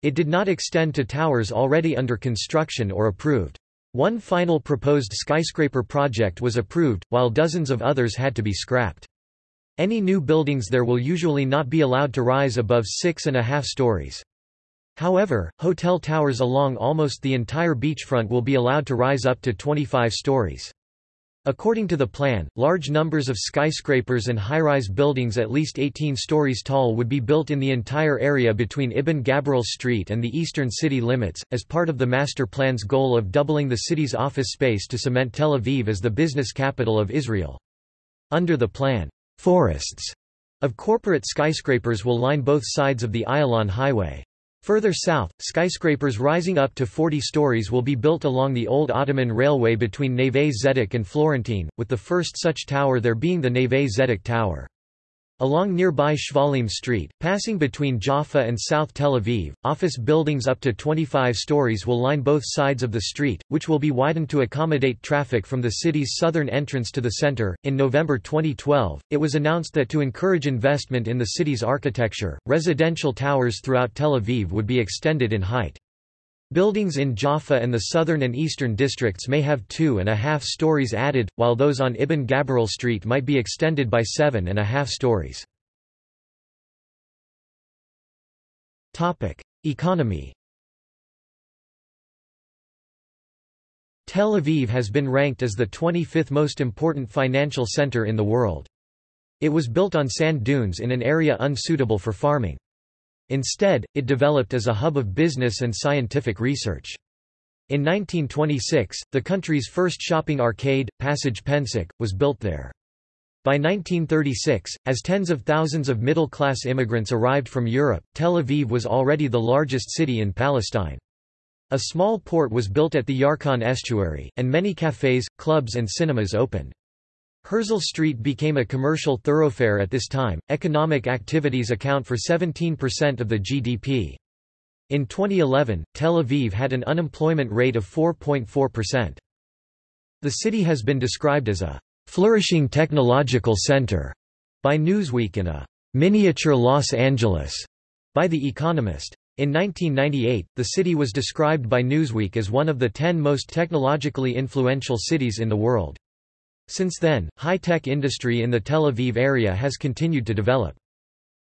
S1: It did not extend to towers already under construction or approved. One final proposed skyscraper project was approved, while dozens of others had to be scrapped. Any new buildings there will usually not be allowed to rise above six and a half stories. However, hotel towers along almost the entire beachfront will be allowed to rise up to 25 stories. According to the plan, large numbers of skyscrapers and high-rise buildings at least 18 stories tall would be built in the entire area between Ibn Gabirol Street and the eastern city limits, as part of the master plan's goal of doubling the city's office space to cement Tel Aviv as the business capital of Israel. Under the plan, forests of corporate skyscrapers will line both sides of the Ayalon Highway. Further south, skyscrapers rising up to 40 stories will be built along the old Ottoman railway between Neve Zedek and Florentin, with the first such tower there being the Neve Zedek Tower. Along nearby Shvalim Street, passing between Jaffa and South Tel Aviv, office buildings up to 25 stories will line both sides of the street, which will be widened to accommodate traffic from the city's southern entrance to the center. In November 2012, it was announced that to encourage investment in the city's architecture, residential towers throughout Tel Aviv would be extended in height. Buildings in Jaffa and the southern and eastern districts may have two and a half stories added, while those on Ibn Gabirol Street might be extended by seven and a half stories. Economy Tel Aviv has been ranked as the 25th most important financial center in the world. It was built on sand dunes in an area unsuitable for farming. Instead, it developed as a hub of business and scientific research. In 1926, the country's first shopping arcade, Passage Pensak, was built there. By 1936, as tens of thousands of middle-class immigrants arrived from Europe, Tel Aviv was already the largest city in Palestine. A small port was built at the Yarkon estuary, and many cafes, clubs and cinemas opened. Herzl Street became a commercial thoroughfare at this time. Economic activities account for 17% of the GDP. In 2011, Tel Aviv had an unemployment rate of 4.4%. The city has been described as a flourishing technological center by Newsweek and a miniature Los Angeles by The Economist. In 1998, the city was described by Newsweek as one of the 10 most technologically influential cities in the world. Since then, high-tech industry in the Tel Aviv area has continued to develop.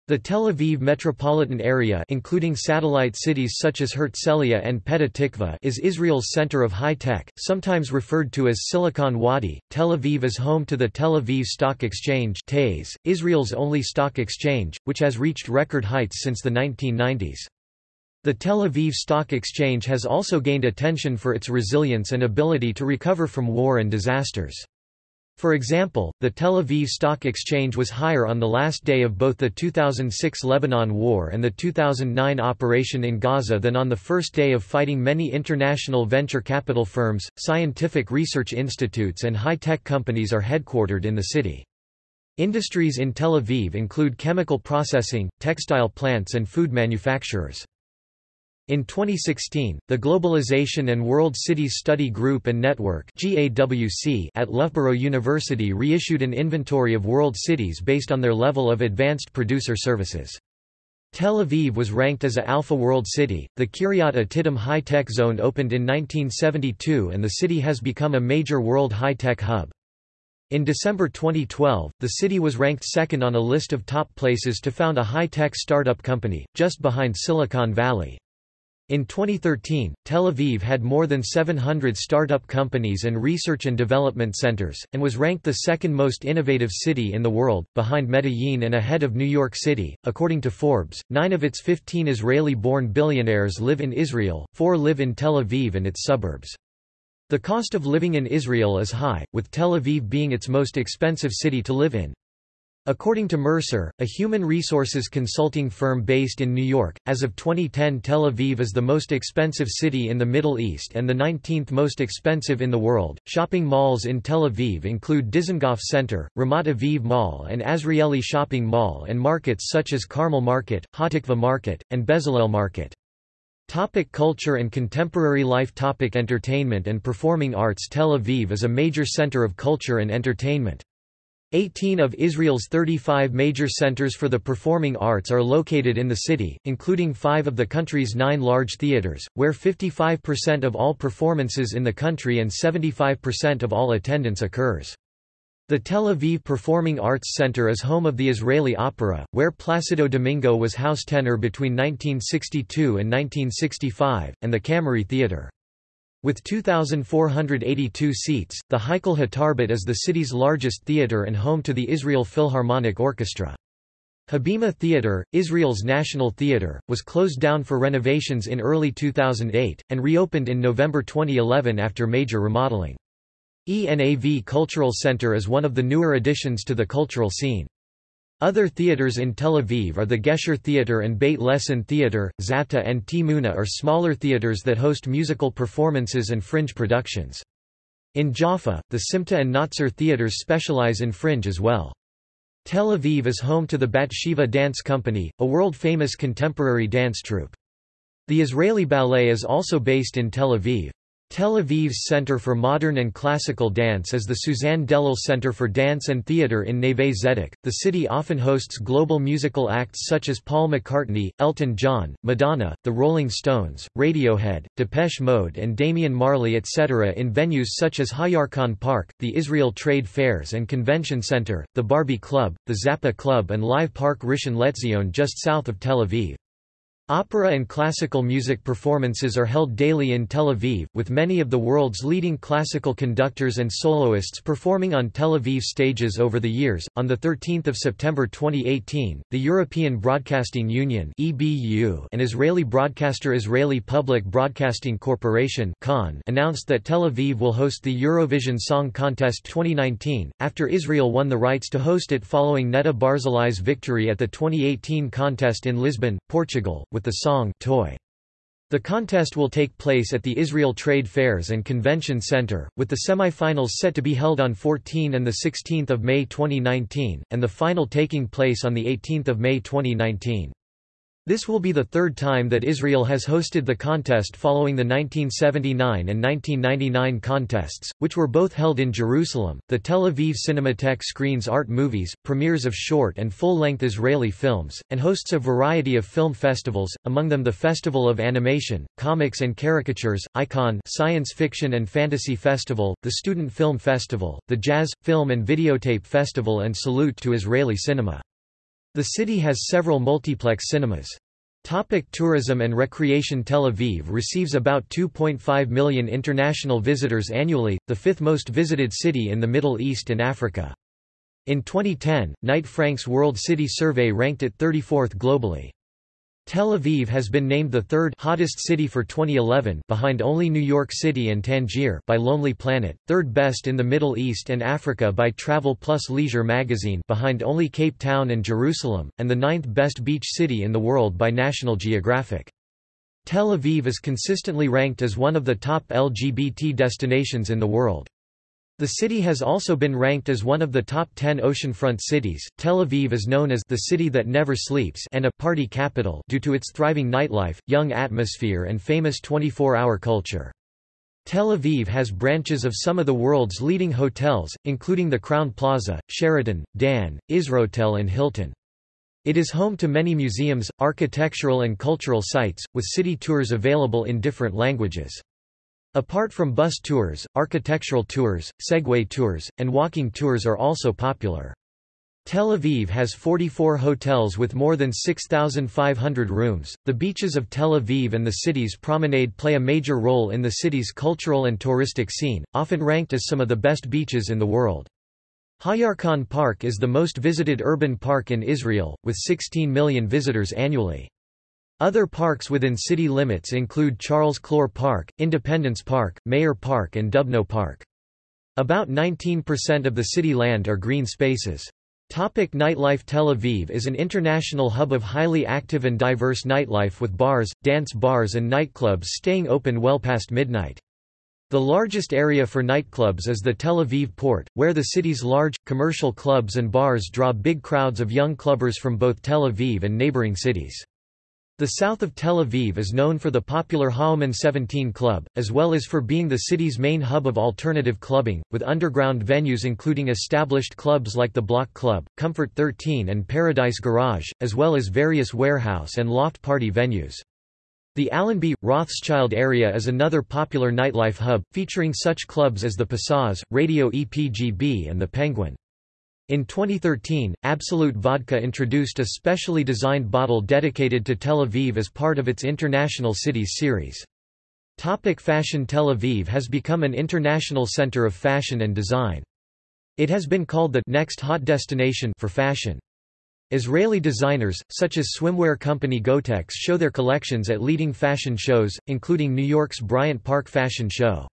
S1: The Tel Aviv metropolitan area including satellite cities such as Herzliya and Petah Tikva is Israel's center of high tech, sometimes referred to as Silicon Wadi. Tel Aviv is home to the Tel Aviv Stock Exchange TASE, Israel's only stock exchange, which has reached record heights since the 1990s. The Tel Aviv Stock Exchange has also gained attention for its resilience and ability to recover from war and disasters. For example, the Tel Aviv Stock Exchange was higher on the last day of both the 2006 Lebanon War and the 2009 operation in Gaza than on the first day of fighting many international venture capital firms, scientific research institutes and high-tech companies are headquartered in the city. Industries in Tel Aviv include chemical processing, textile plants and food manufacturers. In 2016, the Globalization and World Cities Study Group and Network at Loughborough University reissued an inventory of world cities based on their level of advanced producer services. Tel Aviv was ranked as a Alpha World City. The Kiryat Atidim High Tech Zone opened in 1972 and the city has become a major world high tech hub. In December 2012, the city was ranked second on a list of top places to found a high tech startup company, just behind Silicon Valley. In 2013, Tel Aviv had more than 700 startup companies and research and development centers, and was ranked the second most innovative city in the world, behind Medellin and ahead of New York City. According to Forbes, nine of its 15 Israeli born billionaires live in Israel, four live in Tel Aviv and its suburbs. The cost of living in Israel is high, with Tel Aviv being its most expensive city to live in. According to Mercer, a human resources consulting firm based in New York, as of 2010 Tel Aviv is the most expensive city in the Middle East and the 19th most expensive in the world. Shopping malls in Tel Aviv include Dizengoff Center, Ramat Aviv Mall and Azrieli Shopping Mall and markets such as Carmel Market, Hatikva Market, and Bezalel Market. Topic culture and contemporary life Topic Entertainment and performing arts Tel Aviv is a major center of culture and entertainment. 18 of Israel's 35 major centers for the performing arts are located in the city, including five of the country's nine large theaters, where 55% of all performances in the country and 75% of all attendance occurs. The Tel Aviv Performing Arts Center is home of the Israeli Opera, where Placido Domingo was house tenor between 1962 and 1965, and the Cameri Theater. With 2,482 seats, the Heichal HaTarbut is the city's largest theatre and home to the Israel Philharmonic Orchestra. Habima Theatre, Israel's national theatre, was closed down for renovations in early 2008, and reopened in November 2011 after major remodeling. Enav Cultural Center is one of the newer additions to the cultural scene. Other theaters in Tel Aviv are the Gesher Theater and Beit Lessin Theater, Zata and Tmuna are smaller theaters that host musical performances and fringe productions. In Jaffa, the Simta and Notzar theaters specialize in fringe as well. Tel Aviv is home to the Batsheva Dance Company, a world-famous contemporary dance troupe. The Israeli Ballet is also based in Tel Aviv. Tel Aviv's Center for Modern and Classical Dance is the Suzanne Dellal Center for Dance and Theatre in Neve Zedek. The city often hosts global musical acts such as Paul McCartney, Elton John, Madonna, The Rolling Stones, Radiohead, Depeche Mode, and Damian Marley, etc., in venues such as Hayarkon Park, the Israel Trade Fairs and Convention Center, the Barby Club, the Zappa Club, and Live Park Rishon LeZion just south of Tel Aviv. Opera and classical music performances are held daily in Tel Aviv, with many of the world's leading classical conductors and soloists performing on Tel Aviv stages over the years. On the 13th of September 2018, the European Broadcasting Union (EBU) and Israeli broadcaster Israeli Public Broadcasting Corporation announced that Tel Aviv will host the Eurovision Song Contest 2019 after Israel won the rights to host it following Netta Barzilai's victory at the 2018 contest in Lisbon, Portugal with the song Toy. The contest will take place at the Israel Trade Fairs and Convention Center, with the semifinals set to be held on 14 and 16 May 2019, and the final taking place on 18 May 2019. This will be the third time that Israel has hosted the contest following the 1979 and 1999 contests, which were both held in Jerusalem. The Tel Aviv Cinematheque screens art movies, premieres of short and full length Israeli films, and hosts a variety of film festivals, among them the Festival of Animation, Comics and Caricatures, Icon Science Fiction and Fantasy Festival, the Student Film Festival, the Jazz, Film and Videotape Festival, and Salute to Israeli Cinema. The city has several multiplex cinemas. Topic tourism and recreation Tel Aviv receives about 2.5 million international visitors annually, the fifth most visited city in the Middle East and Africa. In 2010, Knight Frank's World City Survey ranked it 34th globally. Tel Aviv has been named the third hottest city for 2011 behind only New York City and Tangier by Lonely Planet, third best in the Middle East and Africa by Travel Plus Leisure magazine behind only Cape Town and Jerusalem, and the ninth best beach city in the world by National Geographic. Tel Aviv is consistently ranked as one of the top LGBT destinations in the world. The city has also been ranked as one of the top 10 oceanfront cities. Tel Aviv is known as the city that never sleeps and a party capital due to its thriving nightlife, young atmosphere and famous 24-hour culture. Tel Aviv has branches of some of the world's leading hotels, including the Crowne Plaza, Sheraton, Dan, Isrotel and Hilton. It is home to many museums, architectural and cultural sites, with city tours available in different languages. Apart from bus tours, architectural tours, Segway tours, and walking tours are also popular. Tel Aviv has 44 hotels with more than 6,500 rooms. The beaches of Tel Aviv and the city's promenade play a major role in the city's cultural and touristic scene, often ranked as some of the best beaches in the world. Hayarkon Park is the most visited urban park in Israel, with 16 million visitors annually. Other parks within city limits include Charles Clore Park, Independence Park, Meir Park and Dubno Park. About 19% of the city land are green spaces. Topic nightlife Tel Aviv is an international hub of highly active and diverse nightlife with bars, dance bars and nightclubs staying open well past midnight. The largest area for nightclubs is the Tel Aviv port, where the city's large, commercial clubs and bars draw big crowds of young clubbers from both Tel Aviv and neighboring cities. The south of Tel Aviv is known for the popular HaOman 17 Club, as well as for being the city's main hub of alternative clubbing, with underground venues including established clubs like the Block Club, Comfort 13 and Paradise Garage, as well as various warehouse and loft party venues. The Allenby, Rothschild area is another popular nightlife hub, featuring such clubs as the Passage, Radio EPGB and the Penguin. In 2013, Absolut Vodka introduced a specially designed bottle dedicated to Tel Aviv as part of its International Cities series. Topic fashion Tel Aviv has become an international center of fashion and design. It has been called the next hot destination for fashion. Israeli designers, such as swimwear company Gottex show their collections at leading fashion shows, including New York's Bryant Park Fashion Show.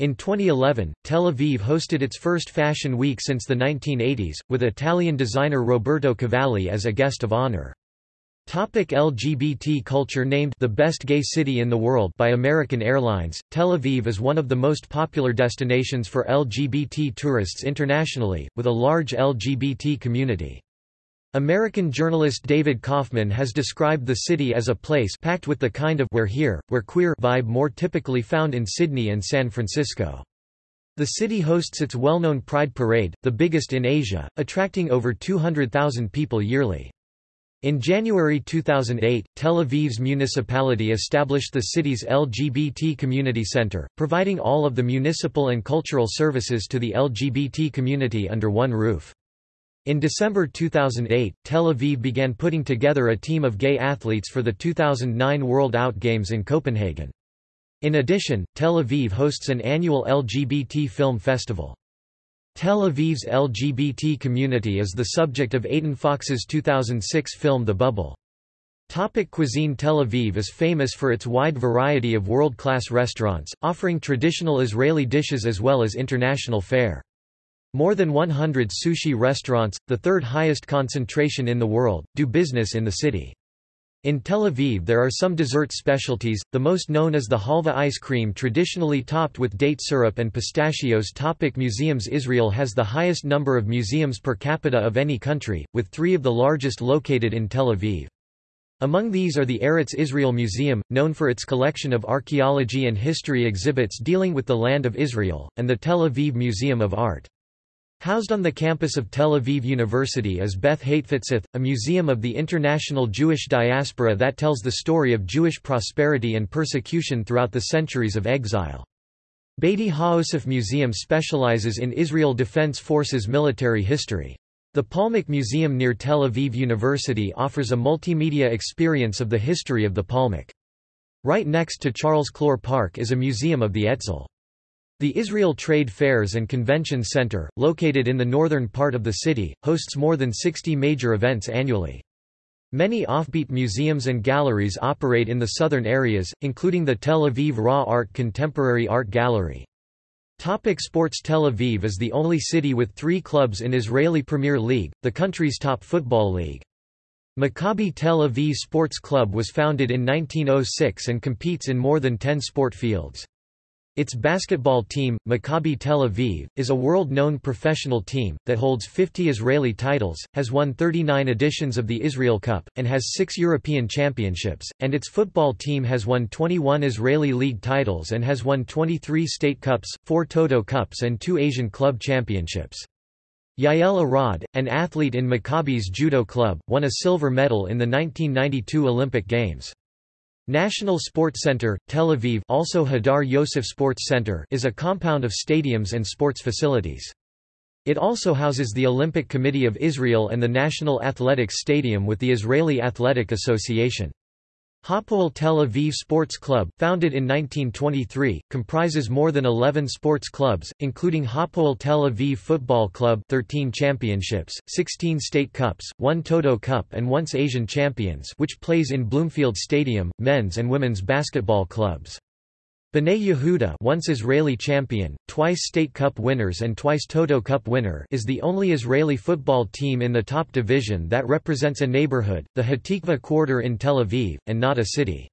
S1: In 2011, Tel Aviv hosted its first Fashion Week since the 1980s, with Italian designer Roberto Cavalli as a guest of honor. Topic LGBT culture Named the best gay city in the world by American Airlines, Tel Aviv is one of the most popular destinations for LGBT tourists internationally, with a large LGBT community. American journalist David Kaufman has described the city as a place packed with the kind of where here, where queer vibe more typically found in Sydney and San Francisco. The city hosts its well-known Pride Parade, the biggest in Asia, attracting over 200,000 people yearly. In January 2008, Tel Aviv's municipality established the city's LGBT Community Center, providing all of the municipal and cultural services to the LGBT community under one roof. In December 2008, Tel Aviv began putting together a team of gay athletes for the 2009 World Out Games in Copenhagen. In addition, Tel Aviv hosts an annual LGBT film festival. Tel Aviv's LGBT community is the subject of Eytan Fox's 2006 film The Bubble. Topic cuisine Tel Aviv is famous for its wide variety of world-class restaurants, offering traditional Israeli dishes as well as international fare. More than 100 sushi restaurants, the third highest concentration in the world, do business in the city. In Tel Aviv there are some dessert specialties, the most known is the halva ice cream traditionally topped with date syrup and pistachios Topic Museums Israel has the highest number of museums per capita of any country, with three of the largest located in Tel Aviv. Among these are the Eretz Israel Museum, known for its collection of archaeology and history exhibits dealing with the land of Israel, and the Tel Aviv Museum of Art. Housed on the campus of Tel Aviv University is Beth Hatefutsoth, a museum of the international Jewish diaspora that tells the story of Jewish prosperity and persecution throughout the centuries of exile. Batey Haosef Museum specializes in Israel Defense Forces military history. The Palmach Museum near Tel Aviv University offers a multimedia experience of the history of the Palmach. Right next to Charles Clore Park is a museum of the Etzel. The Israel Trade Fairs and Convention Center, located in the northern part of the city, hosts more than 60 major events annually. Many offbeat museums and galleries operate in the southern areas, including the Tel Aviv Raw Art Contemporary Art Gallery. Topic sports Tel Aviv is the only city with three clubs in Israeli Premier League, the country's top football league. Maccabi Tel Aviv Sports Club was founded in 1906 and competes in more than 10 sport fields. Its basketball team, Maccabi Tel Aviv, is a world-known professional team, that holds 50 Israeli titles, has won 39 editions of the Israel Cup, and has six European championships, and its football team has won 21 Israeli league titles and has won 23 state cups, four Toto Cups and two Asian club championships. Yael Arad, an athlete in Maccabi's judo club, won a silver medal in the 1992 Olympic Games. National Sports Center, Tel Aviv also Hadar Yosef Sports Center is a compound of stadiums and sports facilities. It also houses the Olympic Committee of Israel and the National Athletics Stadium with the Israeli Athletic Association. Hapoel Tel Aviv Sports Club, founded in 1923, comprises more than 11 sports clubs, including Hapoel Tel Aviv Football Club 13 championships, 16 state cups, 1 Toto Cup and once Asian Champions which plays in Bloomfield Stadium, men's and women's basketball clubs. Bnei Yehuda once Israeli champion, twice State Cup winners and twice Toto Cup winner is the only Israeli football team in the top division that represents a neighborhood, the Hatikva quarter in Tel Aviv, and not a city.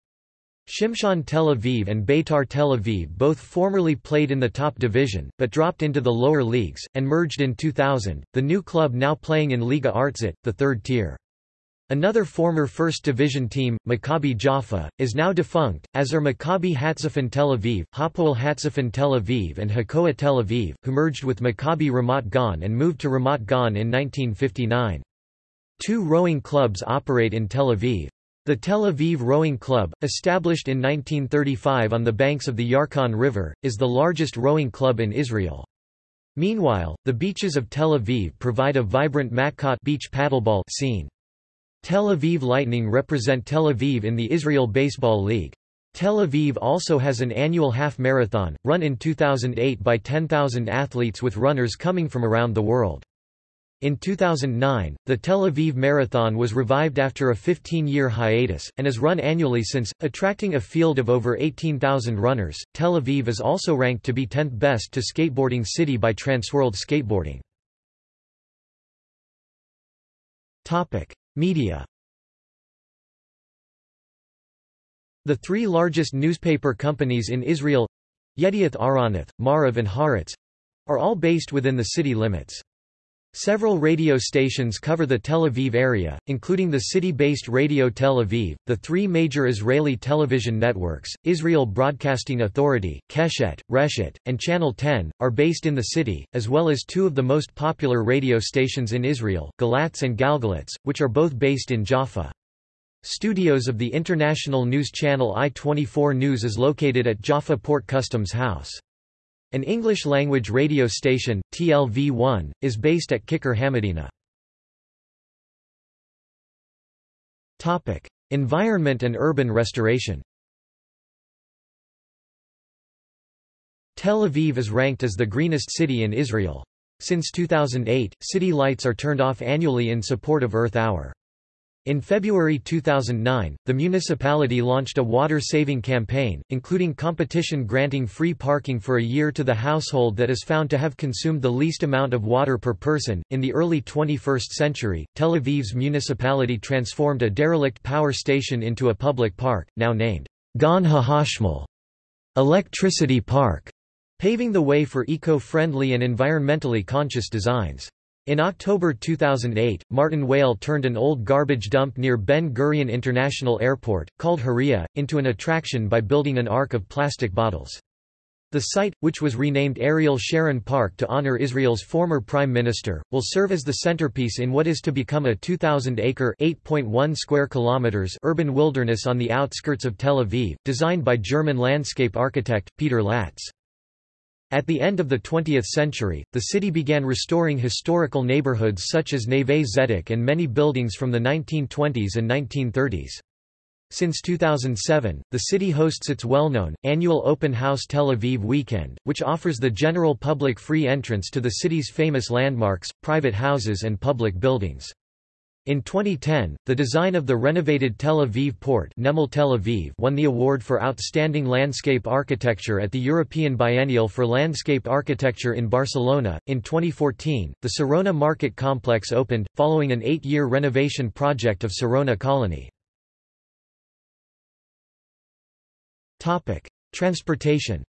S1: Shimshon Tel Aviv and Beitar Tel Aviv both formerly played in the top division, but dropped into the lower leagues, and merged in 2000, the new club now playing in Liga Artzit, the third tier. Another former First Division team, Maccabi Jaffa, is now defunct, as are Maccabi Hatzafen Tel Aviv, Hapoel Hatzafen Tel Aviv and Hakoah Tel Aviv, who merged with Maccabi Ramat Gan and moved to Ramat Gan in 1959. Two rowing clubs operate in Tel Aviv. The Tel Aviv Rowing Club, established in 1935 on the banks of the Yarkon River, is the largest rowing club in Israel. Meanwhile, the beaches of Tel Aviv provide a vibrant Matkot beach paddleball scene. Tel Aviv Lightning represent Tel Aviv in the Israel Baseball League. Tel Aviv also has an annual half marathon, run in 2008 by 10,000 athletes with runners coming from around the world. In 2009, the Tel Aviv Marathon was revived after a 15-year hiatus, and is run annually since, attracting a field of over 18,000 runners. Tel Aviv is also ranked to be 10th best to skateboarding city by Transworld Skateboarding. Topic: Media The three largest newspaper companies in Israel Yedioth Ahronoth, Maariv and Haaretz are all based within the city limits. Several radio stations cover the Tel Aviv area, including the city-based Radio Tel Aviv, the three major Israeli television networks, Israel Broadcasting Authority, Keshet, Reshet, and Channel 10, are based in the city, as well as two of the most popular radio stations in Israel, Galatz and Galgalatz, which are both based in Jaffa. Studios of the international news channel I-24 News is located at Jaffa Port Customs House. An English-language radio station, TLV1, is based at Kikar Hamedina. Environment and urban restoration Tel Aviv is ranked as the greenest city in Israel. Since 2008, city lights are turned off annually in support of Earth Hour. In February 2009, the municipality launched a water-saving campaign, including competition granting free parking for a year to the household that is found to have consumed the least amount of water per person. In the early 21st century, Tel Aviv's municipality transformed a derelict power station into a public park, now named Gan HaHashmal, Electricity Park, paving the way for eco-friendly and environmentally conscious designs. In October 2008, Martin Weyl turned an old garbage dump near Ben Gurion International Airport, called Hiriya, into an attraction by building an ark of plastic bottles. The site, which was renamed Ariel Sharon Park to honor Israel's former prime minister, will serve as the centerpiece in what is to become a 2,000-acre (8.1 square kilometers) urban wilderness on the outskirts of Tel Aviv, designed by German landscape architect, Peter Latz. At the end of the 20th century, the city began restoring historical neighborhoods such as Neve Zedek and many buildings from the 1920s and 1930s. Since 2007, the city hosts its well-known, annual Open House Tel Aviv Weekend, which offers the general public free entrance to the city's famous landmarks, private houses and public buildings. In 2010, the design of the renovated Tel Aviv port Namal Tel Aviv won the award for Outstanding Landscape Architecture at the European Biennial for Landscape Architecture in Barcelona. In 2014, the Sarona Market Complex opened, following an eight-year renovation project of Sarona Colony. Transportation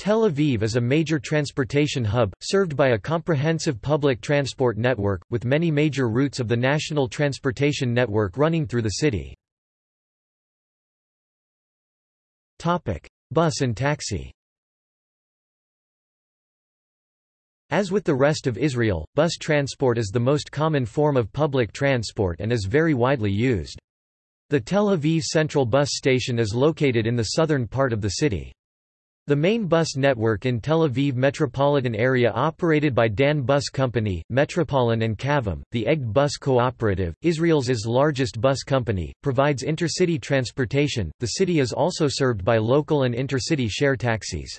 S1: Tel Aviv is a major transportation hub, served by a comprehensive public transport network, with many major routes of the national transportation network running through the city. Bus and taxi As with the rest of Israel, bus transport is the most common form of public transport and is very widely used. The Tel Aviv Central Bus Station is located in the southern part of the city. The main bus network in Tel Aviv metropolitan area operated by Dan Bus Company, Metropolitan and Kavim, the Egged Bus Cooperative, Israel's is largest bus company, provides intercity transportation. The city is also served by local and intercity share taxis.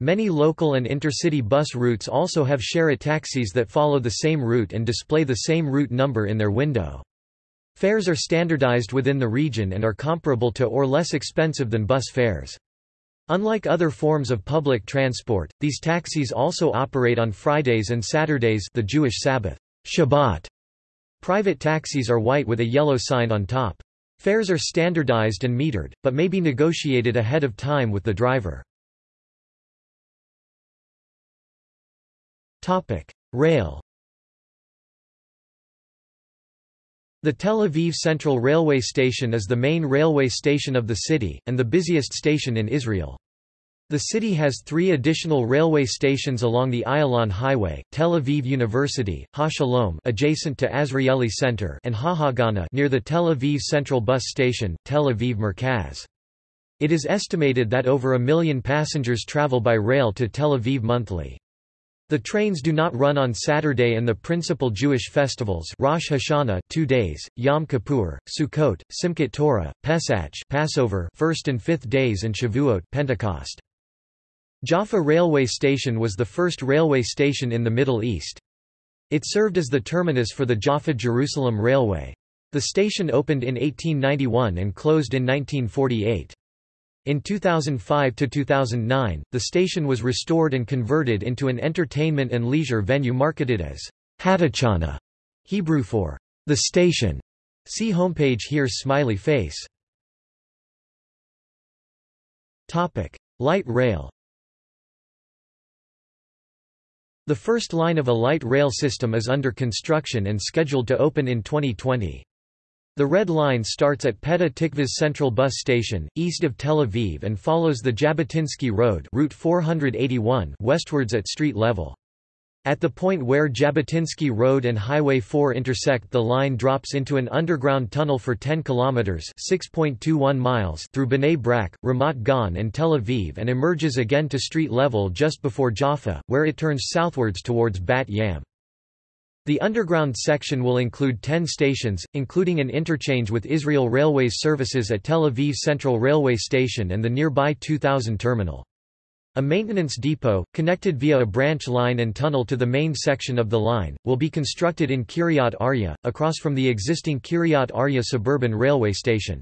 S1: Many local and intercity bus routes also have share taxis that follow the same route and display the same route number in their window. Fares are standardized within the region and are comparable to or less expensive than bus fares. Unlike other forms of public transport, these taxis also operate on Fridays and Saturdays the Jewish Sabbath Shabbat. Private taxis are white with a yellow sign on top. Fares are standardized and metered, but may be negotiated ahead of time with the driver. Rail The Tel Aviv Central Railway Station is the main railway station of the city, and the busiest station in Israel. The city has three additional railway stations along the Ayalon Highway, Tel Aviv University, HaShalom adjacent to Azrieli Center and HaHagana near the Tel Aviv Central Bus Station, Tel Aviv Merkaz. It is estimated that over a million passengers travel by rail to Tel Aviv monthly. The trains do not run on Saturday and the principal Jewish festivals Rosh Hashanah 2 days, Yom Kippur, Sukkot, Simchat Torah, Pesach Passover first and fifth days and Shavuot Pentecost. Jaffa Railway Station was the first railway station in the Middle East. It served as the terminus for the Jaffa-Jerusalem Railway. The station opened in 1891 and closed in 1948. In 2005–2009, the station was restored and converted into an entertainment and leisure venue marketed as Hatachana, Hebrew for the station. See homepage here smiley face. Topic: Light rail. The first line of a light rail system is under construction and scheduled to open in 2020. The Red Line starts at Petah Tikva's Central Bus Station, east of Tel Aviv and follows the Jabotinsky Road Route 481 westwards at street level. At the point where Jabotinsky Road and Highway 4 intersect the line drops into an underground tunnel for 10 kilometers (6.21 miles) through Bnei Brak, Ramat Gan and Tel Aviv and emerges again to street level just before Jaffa, where it turns southwards towards Bat Yam. The underground section will include 10 stations, including an interchange with Israel Railways services at Tel Aviv Central Railway Station and the nearby 2000 terminal. A maintenance depot, connected via a branch line and tunnel to the main section of the line, will be constructed in Kiryat Arya, across from the existing Kiryat Arya suburban railway station.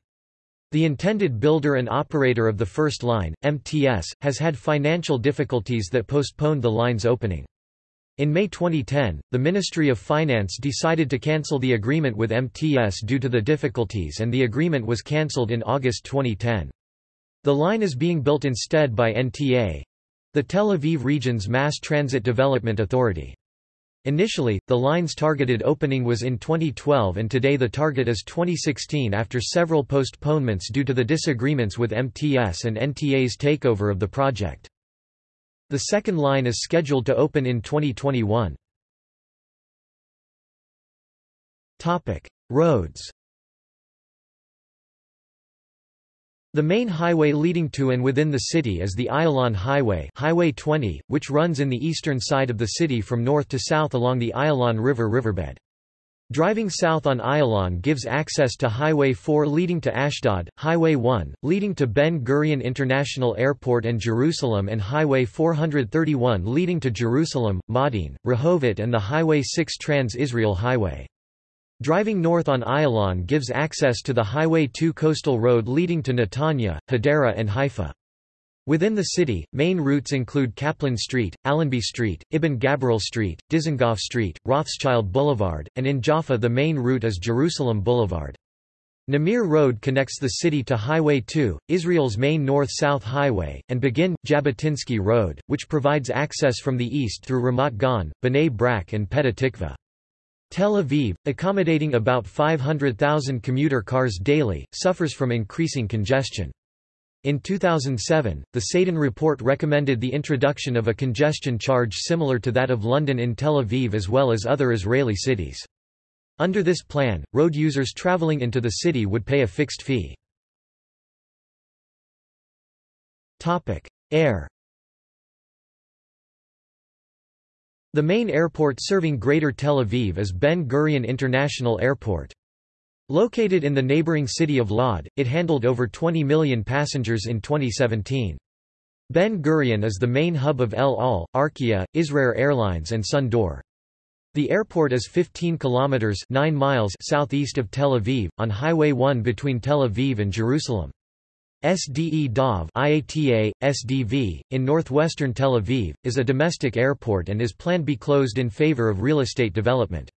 S1: The intended builder and operator of the first line, MTS, has had financial difficulties that postponed the line's opening. In May 2010, the Ministry of Finance decided to cancel the agreement with MTS due to the difficulties and the agreement was cancelled in August 2010. The line is being built instead by NTA, the Tel Aviv Region's Mass Transit Development Authority. Initially, the line's targeted opening was in 2012 and today the target is 2016 after several postponements due to the disagreements with MTS and NTA's takeover of the project. The second line is scheduled to open in 2021. Roads The main highway leading to and within the city is the Ayalon Highway Highway 20, which runs in the eastern side of the city from north to south along the Ayalon River riverbed. Driving south on Ayalon gives access to Highway 4 leading to Ashdod, Highway 1, leading to Ben Gurion International Airport and Jerusalem and Highway 431 leading to Jerusalem, Modi'in, Rehovot and the Highway 6 Trans-Israel Highway. Driving north on Ayalon gives access to the Highway 2 coastal road leading to Netanya, Hadera and Haifa. Within the city, main routes include Kaplan Street, Allenby Street, Ibn Gabirol Street, Dizengoff Street, Rothschild Boulevard, and in Jaffa the main route is Jerusalem Boulevard. Namir Road connects the city to Highway 2, Israel's main north-south highway, and Begin, Jabotinsky Road, which provides access from the east through Ramat Gan, Bnei Brak and Petah Tikva. Tel Aviv, accommodating about 500,000 commuter cars daily, suffers from increasing congestion. In 2007, the Sadan report recommended the introduction of a congestion charge similar to that of London in Tel Aviv as well as other Israeli cities. Under this plan, road users traveling into the city would pay a fixed fee. Air The main airport serving Greater Tel Aviv is Ben Gurion International Airport. Located in the neighboring city of Lod, it handled over 20 million passengers in 2017. Ben Gurion is the main hub of El Al, Arkia, Israel Airlines and Sun D'Or. The airport is 15 kilometers 9 miles southeast of Tel Aviv on Highway 1 between Tel Aviv and Jerusalem. Sde Dov IATA, SDV, in northwestern Tel Aviv, is a domestic airport and is planned to be closed in favor of real estate development.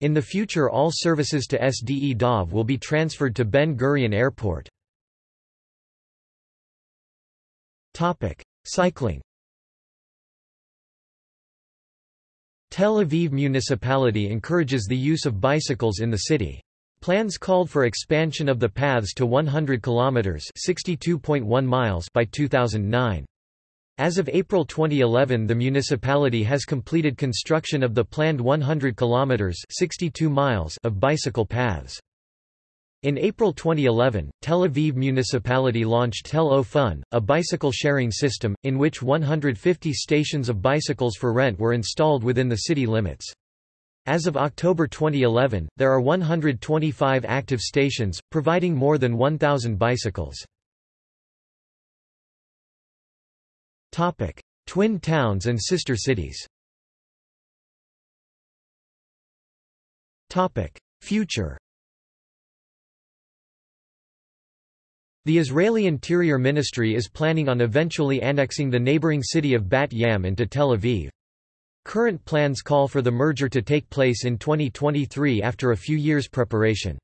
S1: In the future all services to Sde Dov will be transferred to Ben Gurion Airport. Cycling Tel Aviv municipality encourages the use of bicycles in the city. Plans called for expansion of the paths to 100 kilometers (62.1 miles) by 2009. As of April 2011, the municipality has completed construction of the planned 100 kilometers (62 miles) of bicycle paths. In April 2011, Tel Aviv municipality launched Tel O Fun, a bicycle sharing system, in which 150 stations of bicycles for rent were installed within the city limits. As of October 2011, there are 125 active stations, providing more than 1,000 bicycles. Twin towns and sister cities Topic: Future The Israeli Interior Ministry is planning on eventually annexing the neighboring city of Bat Yam into Tel Aviv. Current plans call for the merger to take place in 2023 after a few years' preparation.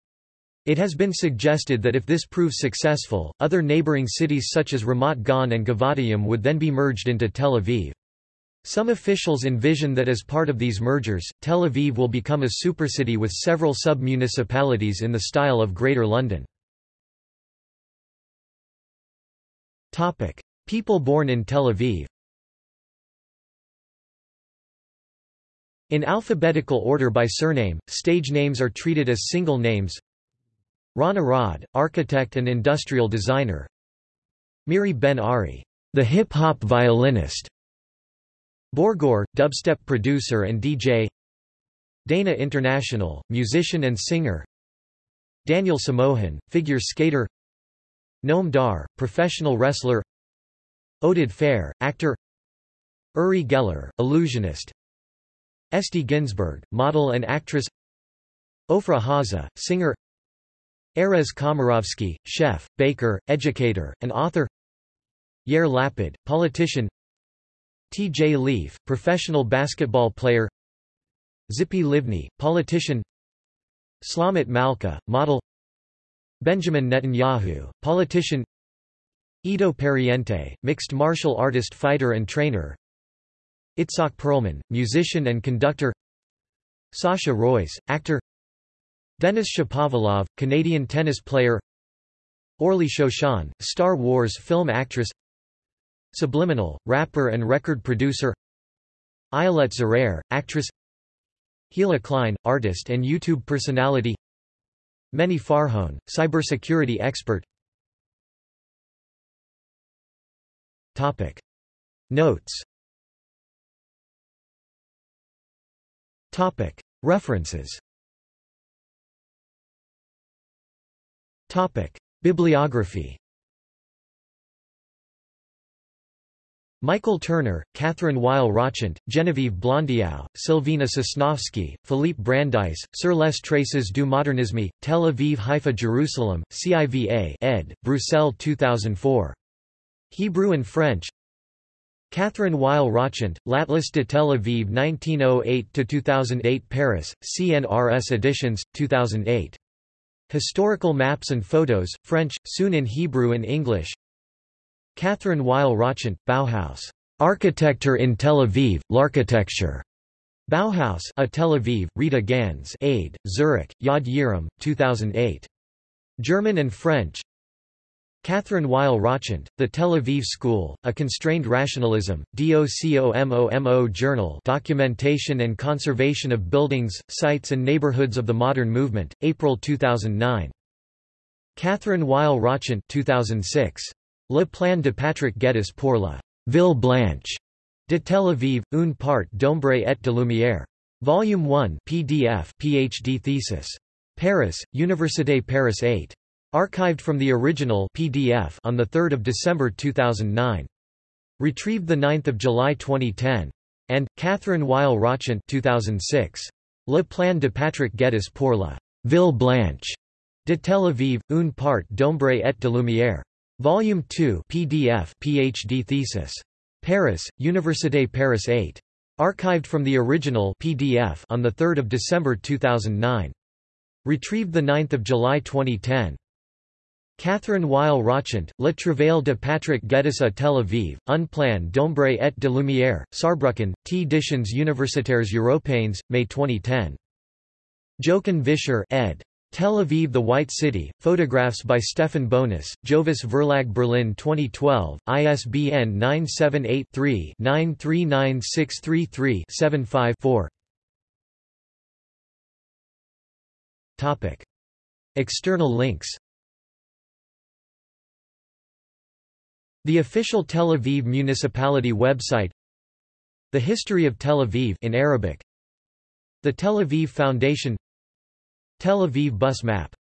S1: It has been suggested that if this proves successful, other neighboring cities such as Ramat Gan and Givatayim would then be merged into Tel Aviv. Some officials envision that as part of these mergers, Tel Aviv will become a supercity with several sub-municipalities in the style of Greater London. People born in Tel Aviv In alphabetical order by surname, stage names are treated as single names. Ron Arad, architect and industrial designer. Miri Ben Ari, the hip-hop violinist. Borgore, dubstep producer and DJ. Dana International, musician and singer. Daniel Samohan, figure skater. Noam Dar, professional wrestler. Oded Fehr, actor Uri Geller, illusionist Esti Ginzburg, model and actress Ofra Haza, singer Erez Komarovsky, chef, baker, educator, and author. Yair Lapid, politician. T.J. Leaf, professional basketball player. Tzipi Livni, politician. Shlomit Malka, model. Benjamin Netanyahu, politician. Ido Pariente, mixed martial artist fighter and trainer. Itzhak Perlman, musician and conductor. Sasha Roiz, actor Denis Shapovalov, Canadian tennis player Orli Shoshan, Star Wars film actress Subliminal, rapper and record producer Ayelet Zurer, actress Hila Klein, artist and YouTube personality Meni Farhon, cybersecurity expert Topic. Notes Topic. References Bibliography Michael Turner, Catherine Weil Rochant, Genevieve Blondiau, Sylvina Sosnovsky, Philippe Brandeis, Sur les traces du modernisme, Tel Aviv Haifa Jerusalem, CIVA ed., Bruxelles 2004. Hebrew and French Catherine Weil Rochant, L'Atlas de Tel Aviv 1908–2008 Paris, CNRS Editions, 2008. Historical Maps and Photos, French, soon in Hebrew and English Catherine Weil Rochant, Bauhaus. Architecture in Tel Aviv, L'Architecture. Bauhaus a Tel Aviv, Rita Gans Aid, Zurich, Yad Yiram, 2008. German and French Catherine Weil Rochant, The Tel Aviv School, A Constrained Rationalism, DOCOMOMO Journal Documentation and Conservation of Buildings, Sites and Neighborhoods of the Modern Movement, April 2009. Catherine Weil Rochant 2006. Le plan de Patrick Geddes pour la Ville Blanche de Tel Aviv, une part d'ombre et de lumière. Volume 1 PDF PhD thesis. Paris, Université Paris 8. Archived from the original PDF on 3 December 2009. Retrieved 9 July 2010. And, Catherine Weil Rochant 2006. Le plan de Patrick Geddes pour la Ville Blanche de Tel Aviv, une part d'ombre et de lumière. Volume 2 PDF PhD thesis. Paris, Université Paris 8. Archived from the original PDF on 3 December 2009. Retrieved 9 July 2010. Catherine Weil Rochant, Le Travail de Patrick Geddes à Tel Aviv, Un plan d'ombre et de lumière, Saarbrücken, T. Editions Universitaires Européennes, May 2010. Jochen Visscher ed. Tel Aviv The White City, photographs by Stefan Bonus, Jovis Verlag Berlin 2012, ISBN 978-3-939633-75-4 External links The official Tel Aviv municipality website The history of Tel Aviv in Arabic The Tel Aviv Foundation Tel Aviv bus map